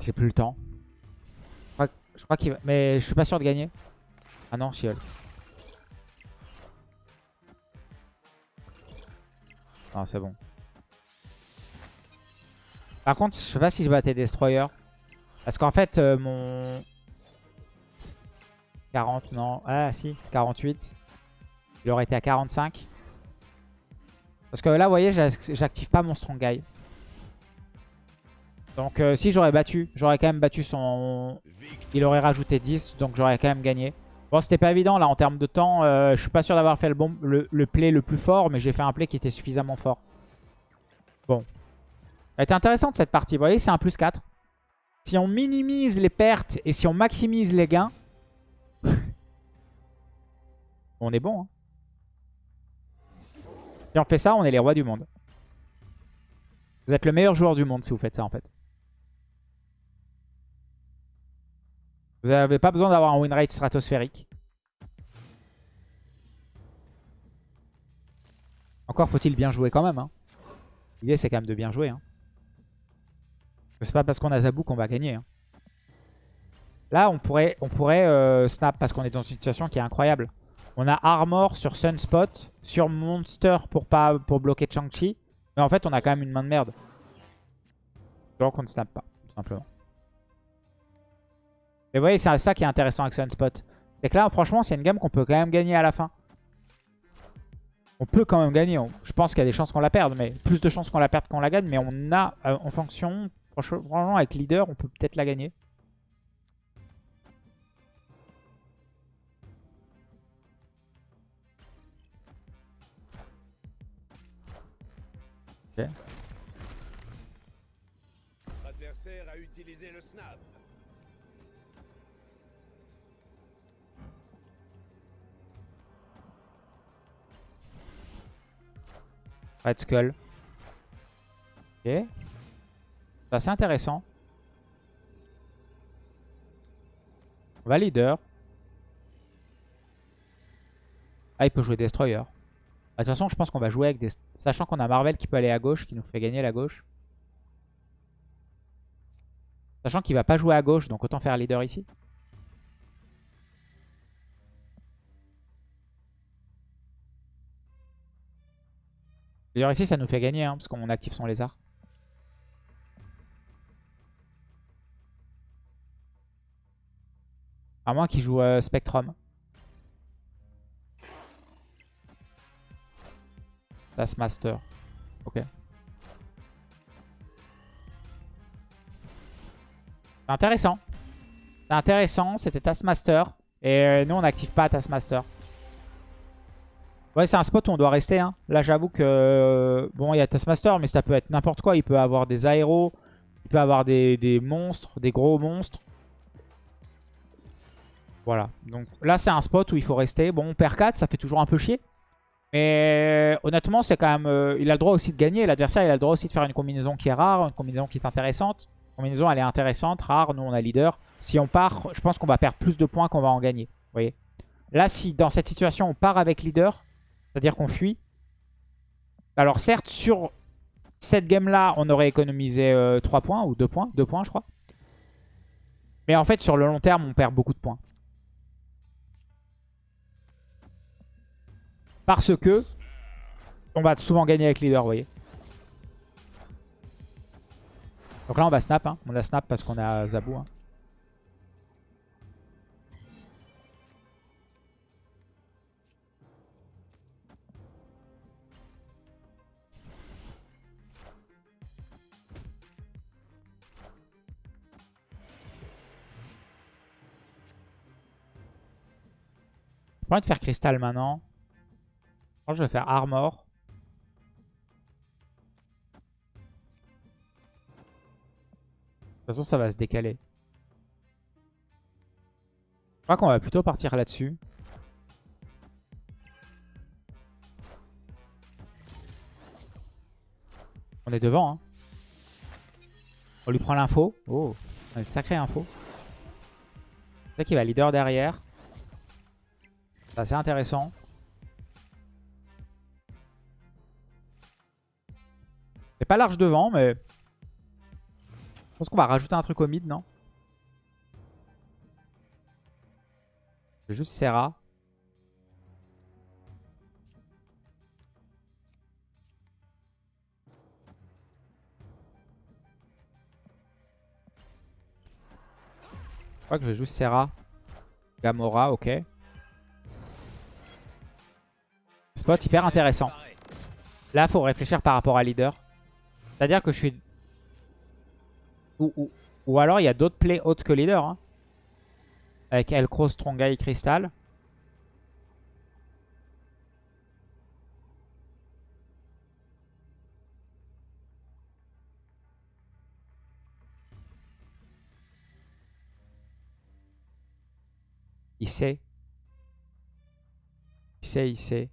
J'ai plus le temps. Je crois qu'il va... Mais je suis pas sûr de gagner. Ah non, Shield. Non, c'est bon. Par contre, je sais pas si je battais Destroyer. Parce qu'en fait, euh, mon... 40, non. Ah si, 48. Il aurait été à 45. Parce que là, vous voyez, j'active pas mon Strong Guy. Donc euh, si j'aurais battu, j'aurais quand même battu son... Il aurait rajouté 10, donc j'aurais quand même gagné. Bon, c'était pas évident là en termes de temps. Euh, je suis pas sûr d'avoir fait le, play le plus fort, mais j'ai fait un play qui était suffisamment fort. Bon. A été intéressante cette partie. Vous voyez, c'est un plus 4. Si on minimise les pertes et si on maximise les gains, on est bon. Hein. Si on fait ça, on est les rois du monde. Vous êtes le meilleur joueur du monde si vous faites ça en fait. Vous n'avez pas besoin d'avoir un win rate stratosphérique. Encore faut-il bien jouer quand même. Hein. L'idée c'est quand même de bien jouer. Hein. C'est pas parce qu'on a Zabou qu'on va gagner. Hein. Là on pourrait, on pourrait euh, snap parce qu'on est dans une situation qui est incroyable. On a Armor sur Sunspot, sur Monster pour, pas, pour bloquer Chang-Chi. Mais en fait on a quand même une main de merde. Donc on ne snap pas, tout simplement. Mais vous voyez, c'est ça qui est intéressant avec Sunspot. C'est que là, franchement, c'est une gamme qu'on peut quand même gagner à la fin. On peut quand même gagner. Je pense qu'il y a des chances qu'on la perde, mais plus de chances qu'on la perde qu'on la gagne. Mais on a, euh, en fonction, franchement, avec leader, on peut peut-être la gagner. Red Skull. Ok. C'est assez intéressant. On va leader. Ah, il peut jouer Destroyer. Bah, de toute façon, je pense qu'on va jouer avec des... Sachant qu'on a Marvel qui peut aller à gauche, qui nous fait gagner la gauche. Sachant qu'il va pas jouer à gauche, donc autant faire leader ici. Ici ça nous fait gagner hein, parce qu'on active son lézard. À moins qu'il joue euh, Spectrum. Taskmaster. Ok. C'est intéressant. Intéressant, c'était Taskmaster. Et euh, nous on n'active pas Taskmaster. Ouais, c'est un spot où on doit rester. Hein. Là, j'avoue que... bon, il y a Taskmaster, mais ça peut être n'importe quoi. Il peut avoir des aéros. Il peut avoir des, monstres, des gros monstres. Voilà. Donc là, c'est un spot où il faut rester. Bon, on perd 4, ça fait toujours un peu chier. Mais honnêtement, c'est quand même... Euh, il a le droit aussi de gagner. L'adversaire, il a le droit aussi de faire une combinaison qui est rare, une combinaison qui est intéressante. Combinaison, elle est intéressante, rare. Nous, on a leader. Si on part, je pense qu'on va perdre plus de points qu'on va en gagner. Vous voyez? Là, si dans cette situation, on part avec leader, c'est-à-dire qu'on fuit. Alors certes, sur cette game-là, on aurait économisé 3 euh, points ou 2 points. 2 points, je crois. Mais en fait, sur le long terme, on perd beaucoup de points. Parce que on va souvent gagner avec leader, vous voyez. Donc là, on va snap. Hein. On a snap parce qu'on a Zabou. Hein. Pas envie de faire cristal maintenant. Je, je vais faire armor. De toute façon, ça va se décaler. Je crois qu'on va plutôt partir là-dessus. On est devant. Hein. On lui prend l'info. Oh, une sacrée info. C'est qu'il va leader derrière. C'est assez intéressant. C'est pas large devant, mais... Je pense qu'on va rajouter un truc au mid, non? C'est juste Serra. Je crois que je juste Serra. Gamora, ok. Spot hyper intéressant. Là, faut réfléchir par rapport à leader. C'est-à-dire que je suis... Ou, alors, il y a d'autres plays autres que leader. Hein. Avec Elcro, Strongai, Crystal. Il sait. Il sait, il sait.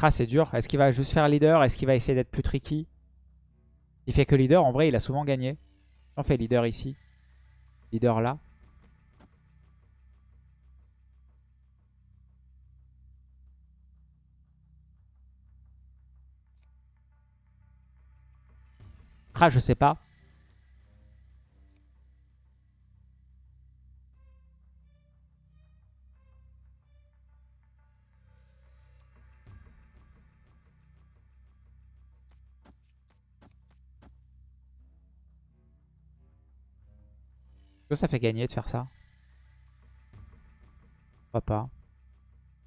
Ah, c'est dur. Est-ce qu'il va juste faire leader? Est-ce qu'il va essayer d'être plus tricky? Il fait que leader. En vrai, il a souvent gagné. On fait leader ici. Leader là. Ah, je sais pas. Que ça fait gagner de faire ça Pourquoi pas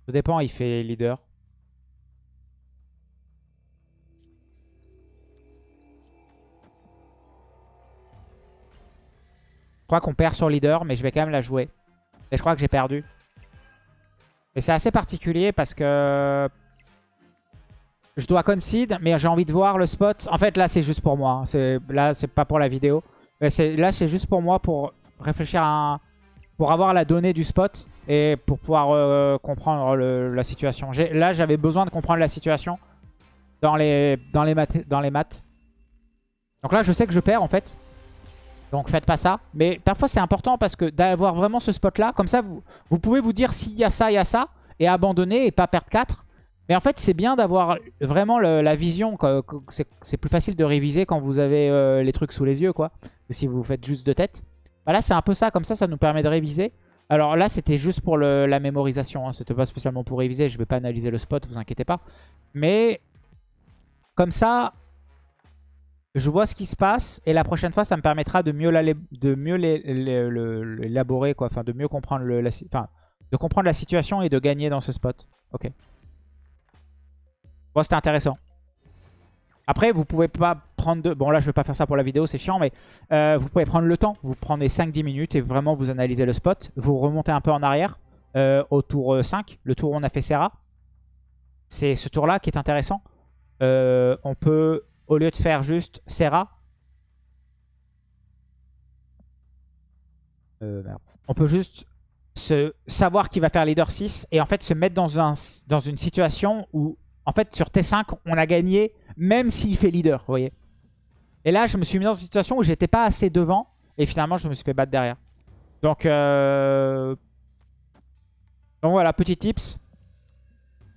Tout dépend, il fait leader. Je crois qu'on perd sur leader, mais je vais quand même la jouer. Et je crois que j'ai perdu. Et c'est assez particulier parce que je dois concede, mais j'ai envie de voir le spot. En fait, là, c'est juste pour moi. Là, c'est pas pour la vidéo. Là, c'est juste pour moi pour réfléchir à pour avoir la donnée du spot et pour pouvoir euh, comprendre la situation. Là, j'avais besoin de comprendre la situation dans les, maths. Donc là, je sais que je perds en fait. Donc faites pas ça. Mais parfois, c'est important parce que d'avoir vraiment ce spot-là, comme ça, vous, vous pouvez vous dire s'il y a ça, il y a ça, et abandonner et pas perdre 4. Mais en fait, c'est bien d'avoir vraiment la vision. C'est plus facile de réviser quand vous avez euh, les trucs sous les yeux, quoi. Que si vous faites juste de tête. Bah là, c'est un peu ça. Comme ça, ça nous permet de réviser. Alors là, c'était juste pour la mémorisation. Hein. C'était pas spécialement pour réviser. Je vais pas analyser le spot, vous inquiétez pas. Mais comme ça, je vois ce qui se passe. Et la prochaine fois, ça me permettra de mieux l'élaborer. De mieux comprendre, la, comprendre la situation et de gagner dans ce spot. Ok. Bon, c'était intéressant. Après, vous pouvez pas prendre de... Bon, là, je vais pas faire ça pour la vidéo, c'est chiant, mais euh, vous pouvez prendre le temps. Vous prenez 5-10 minutes et vraiment vous analysez le spot. Vous remontez un peu en arrière euh, au tour 5, euh, le tour où on a fait Serra. C'est ce tour-là qui est intéressant. on peut, au lieu de faire juste Serra, on peut juste se savoir qu'il va faire leader 6 et en fait se mettre dans, dans une situation où en fait, sur T5, on a gagné même s'il fait leader, vous voyez. Et là, je me suis mis dans une situation où j'étais pas assez devant. Et finalement, je me suis fait battre derrière. Donc, euh... Donc voilà, petit tips.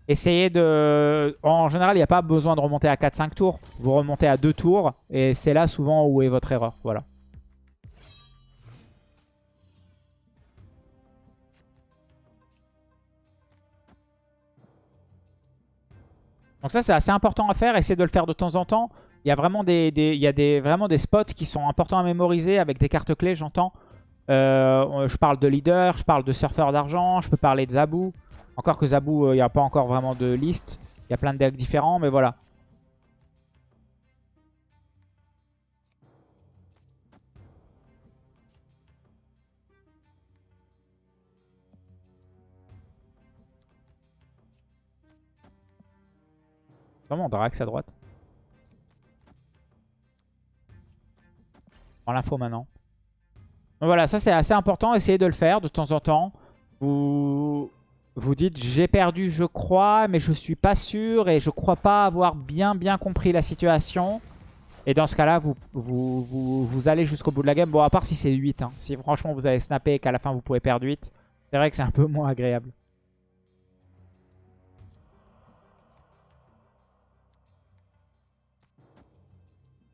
Essayez de... En général, il n'y a pas besoin de remonter à 4-5 tours. Vous remontez à 2 tours. Et c'est là souvent où est votre erreur. Voilà. Donc ça, c'est assez important à faire. Essayez de le faire de temps en temps. Il y a vraiment des, y a des, vraiment des spots qui sont importants à mémoriser avec des cartes clés, j'entends. Euh, je parle de leader, je parle de surfeur d'argent, je peux parler de Zabou. Encore que Zabou, euh, il n'y a pas encore vraiment de liste. Il y a plein de decks différents, mais voilà. Comment Drax à droite? Prends l'info maintenant. voilà, ça c'est assez important. Essayez de le faire de temps en temps. Vous vous dites j'ai perdu je crois mais je suis pas sûr et je crois pas avoir bien bien compris la situation. Et dans ce cas-là, vous, vous, vous, allez jusqu'au bout de la game. Bon, à part si c'est 8. Hein. Si franchement vous avez snappé et qu'à la fin vous pouvez perdre 8, c'est vrai que c'est un peu moins agréable.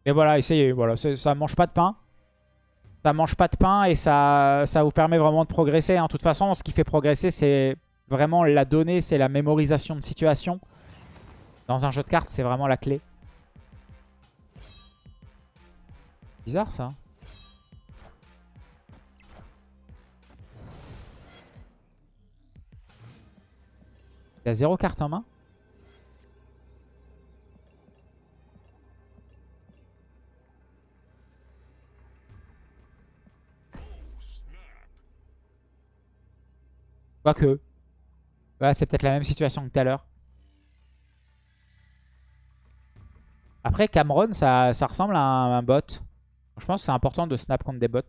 Et voilà, essayez. Voilà, ça mange pas de pain. Ça mange pas de pain et ça, ça vous permet vraiment de progresser. Hein. De toute façon, ce qui fait progresser, c'est vraiment la donnée, c'est la mémorisation de situation. Dans un jeu de cartes, c'est vraiment la clé. Bizarre ça. Il y a zéro carte en main? Quoique. Voilà, c'est peut-être la même situation que tout à l'heure. Après, Cameron, ça, ressemble à un, bot. Je pense que c'est important de snap contre des bots.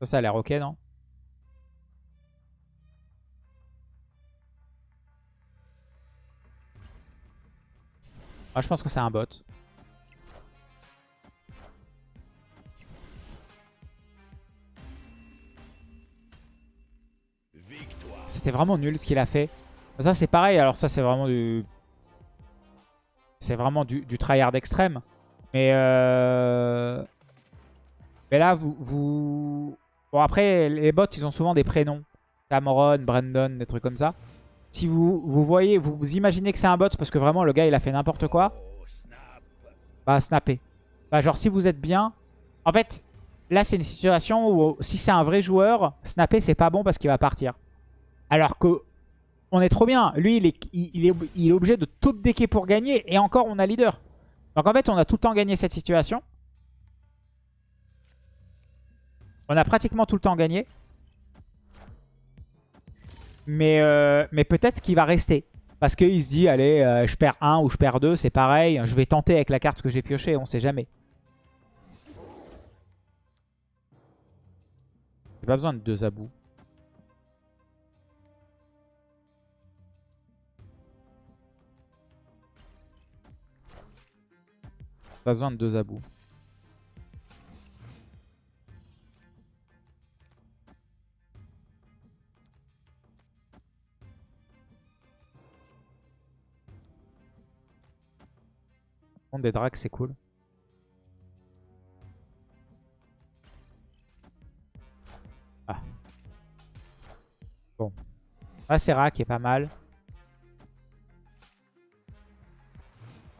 Ça, ça a l'air ok, non? Ah, Je pense que c'est un bot. C'était vraiment nul ce qu'il a fait. Ça, c'est pareil. Alors ça, c'est vraiment du... C'est vraiment du, tryhard extrême. Mais, euh... Mais là, vous, vous... Bon, après, les bots, ils ont souvent des prénoms. Cameron, Brandon, des trucs comme ça. Si vous, vous voyez, vous, vous imaginez que c'est un bot parce que vraiment, le gars, il a fait n'importe quoi. Bah, snapper. Bah, genre, si vous êtes bien... En fait, là, c'est une situation où si c'est un vrai joueur, snapper, c'est pas bon parce qu'il va partir. Alors que on est trop bien. Lui, il est, il, est, obligé de top decker pour gagner. Et encore, on a leader. Donc en fait, on a tout le temps gagné cette situation. On a pratiquement tout le temps gagné. Mais, euh, mais peut-être qu'il va rester. Parce qu'il se dit, allez, euh, je perds 1 ou je perds 2, c'est pareil. Je vais tenter avec la carte que j'ai piochée, on sait jamais. J'ai pas besoin de deux abous. Pas besoin de deux abous. des drags, c'est cool. Ah. Bon. Ah, c'est qui est pas mal.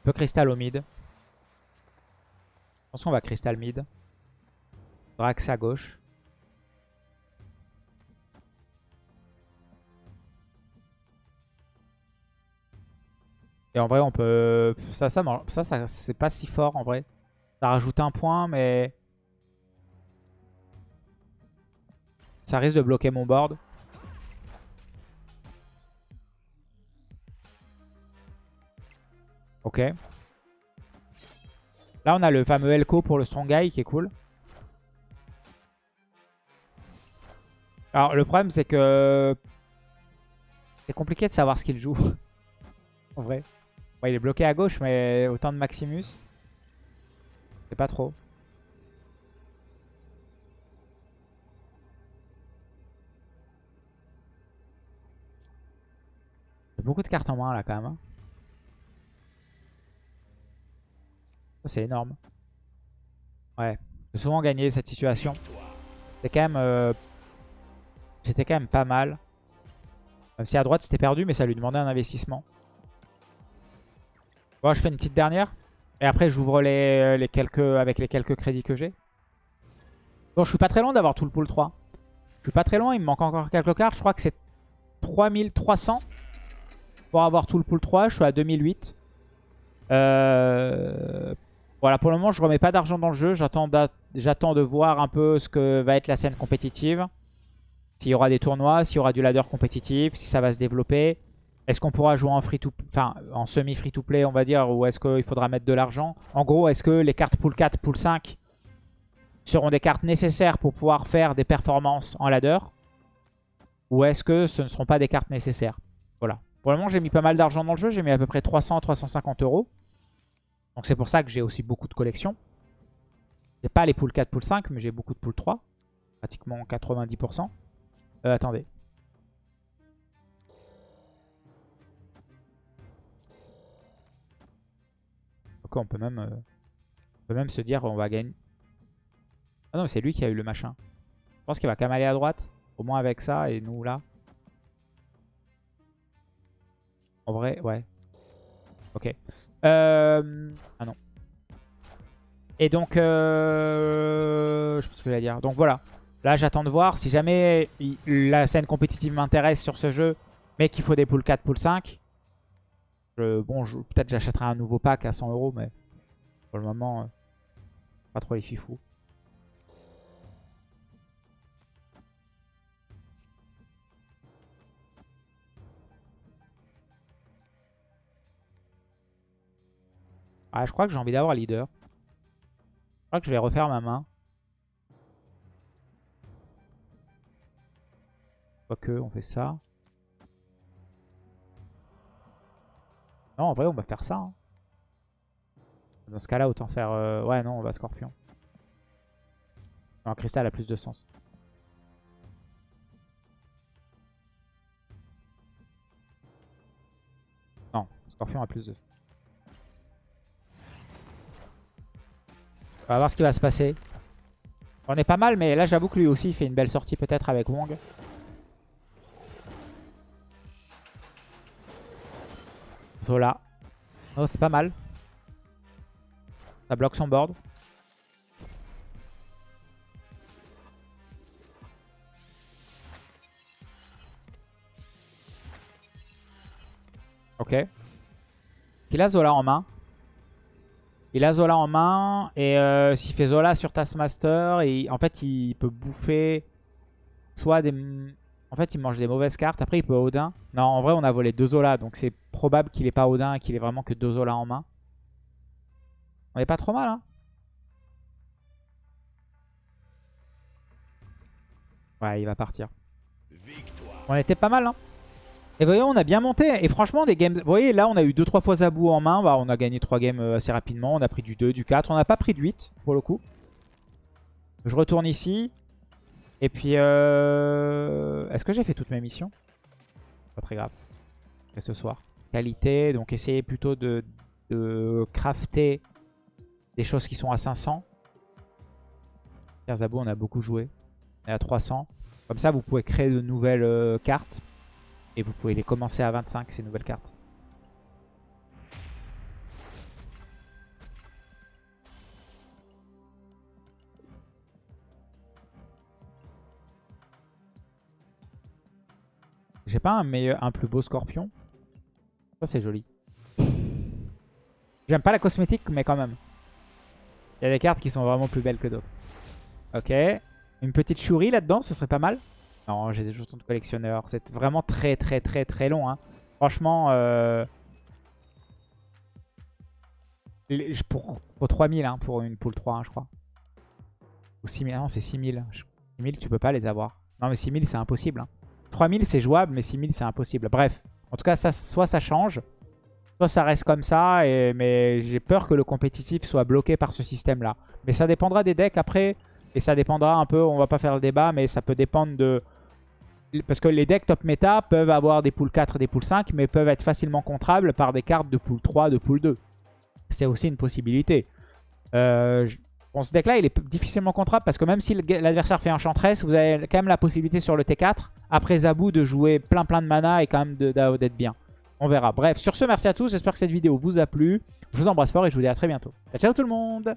Peu cristal au mid. Pense qu'on va cristal mid. Drax à gauche. Et en vrai, on peut... Ça, ça, ça, ça c'est pas si fort en vrai. Ça rajoute un point, mais... Ça risque de bloquer mon board. Ok. Là, on a le fameux Elko pour le Strong Guy qui est cool. Alors, le problème, c'est que... C'est compliqué de savoir ce qu'il joue. en vrai. il est bloqué à gauche, mais autant de Maximus. C'est pas trop. beaucoup de cartes en main là quand même. C'est énorme. Ouais. J'ai souvent gagné cette situation. C'était quand même... Euh, c'était quand même pas mal. Même si à droite c'était perdu, mais ça lui demandait un investissement. Bon, je fais une petite dernière. Et après, j'ouvre les, les, quelques avec les quelques crédits que j'ai. Bon, je suis pas très loin d'avoir tout le pool 3. Je suis pas très loin, il me manque encore quelques cartes. Je crois que c'est 3300 pour avoir tout le pool 3. Je suis à 2008. Euh, voilà, pour le moment, je remets pas d'argent dans le jeu. J'attends de voir un peu ce que va être la scène compétitive. S'il y aura des tournois, s'il y aura du ladder compétitif, si ça va se développer. Est-ce qu'on pourra jouer en free to en semi free to play on va dire ou est-ce qu'il faudra mettre de l'argent? En gros, est-ce que les cartes pool 4, pool 5 seront des cartes nécessaires pour pouvoir faire des performances en ladder? Ou est-ce que ce ne seront pas des cartes nécessaires? Voilà. Pour le moment, j'ai mis pas mal d'argent dans le jeu, j'ai mis à peu près 300 350 euros. Donc c'est pour ça que j'ai aussi beaucoup de collections. J'ai pas les poules 4, poules 5, mais j'ai beaucoup de poules 3. Pratiquement 90%. Euh, attendez. Ok, on peut même, euh, on peut même se dire on va gagner. Ah non, c'est lui qui a eu le machin. Je pense qu'il va quand même aller à droite. Au moins avec ça et nous là. En vrai, ouais. Ok. Euh... Ah non. Et donc, euh... je ce que je vais dire. Donc voilà. Là, j'attends de voir. Si jamais la scène compétitive m'intéresse sur ce jeu, mais qu'il faut des poules 4, poules 5, bon, peut-être j'achèterai un nouveau pack à 100 euros, mais pour le moment, euh, pas trop les fifous. Ah, je crois que j'ai envie d'avoir leader. Je crois que je vais refaire ma main. Quoique, on fait ça. Non, en vrai, on va faire ça. hein. Dans ce cas-là, autant faire... euh, Ouais, non, on va Scorpion. Non, Cristal a plus de sens. Non, Scorpion a plus de sens. On va voir ce qui va se passer. On est pas mal, mais là, j'avoue que lui aussi, il fait une belle sortie peut-être avec Wong. Zola. Oh, c'est pas mal. Ça bloque son board. Ok. Il a Zola en main. Il a Zola en main. Et euh, s'il fait Zola sur Taskmaster, et en fait, il peut bouffer soit des... En fait, il mange des mauvaises cartes. Après, il peut Odin. Non, en vrai, on a volé deux Zola. Donc, c'est probable qu'il ait pas Odin et qu'il ait vraiment que deux Zola en main. On est pas trop mal, hein Ouais, il va partir. On était pas mal, hein Et vous voyez, on a bien monté. Et franchement, des games... Vous voyez, là, on a eu 2-3 fois Zabou en main. Bah, on a gagné 3 games euh, assez rapidement. On a pris du 2, du 4. On n'a pas pris du 8, pour le coup. Je retourne ici. Et puis, euh... est-ce que j'ai fait toutes mes missions? Pas très grave. C'est ce soir. Qualité, donc essayer plutôt de, de crafter des choses qui sont à 500. Zabou, on a beaucoup joué. On est à 300. Comme ça, vous pouvez créer de nouvelles euh, cartes. Et vous pouvez les commencer à 25, ces nouvelles cartes. J'ai pas un, meilleur, un plus beau scorpion? Ça, c'est joli. J'aime pas la cosmétique, mais quand même. Il y a des cartes qui sont vraiment plus belles que d'autres. Ok. Une petite Shuri là-dedans, ce serait pas mal. Non, j'ai des jetons de collectionneur. C'est vraiment très très très très long. Hein. Franchement, euh... pour, pour 3000 hein, pour une pool 3, hein, je crois. Ou 6000, non c'est 6000. Je- 6000 tu peux pas les avoir. Non mais 6000 c'est impossible. hein. 3000 c'est jouable mais 6000 c'est impossible. Bref, en tout cas ça, soit ça change, soit ça reste comme ça. Mais j'ai peur que le compétitif soit bloqué par ce système là. Mais ça dépendra des decks après. Et ça dépendra un peu, on va pas faire le débat, mais ça peut dépendre de... Parce que les decks top méta peuvent avoir des poules 4 et des poules 5, mais peuvent être facilement contrables par des cartes de pool 3, de pool 2. C'est aussi une possibilité. Euh, bon, ce deck-là, il est difficilement contrable parce que même si l'adversaire fait Enchantress, vous avez quand même la possibilité sur le T4, après Zabou, de jouer plein plein de mana et quand même d'être bien. On verra. Bref, sur ce, merci à tous. J'espère que cette vidéo vous a plu. Je vous embrasse fort et je vous dis à très bientôt. Ciao, ciao tout le monde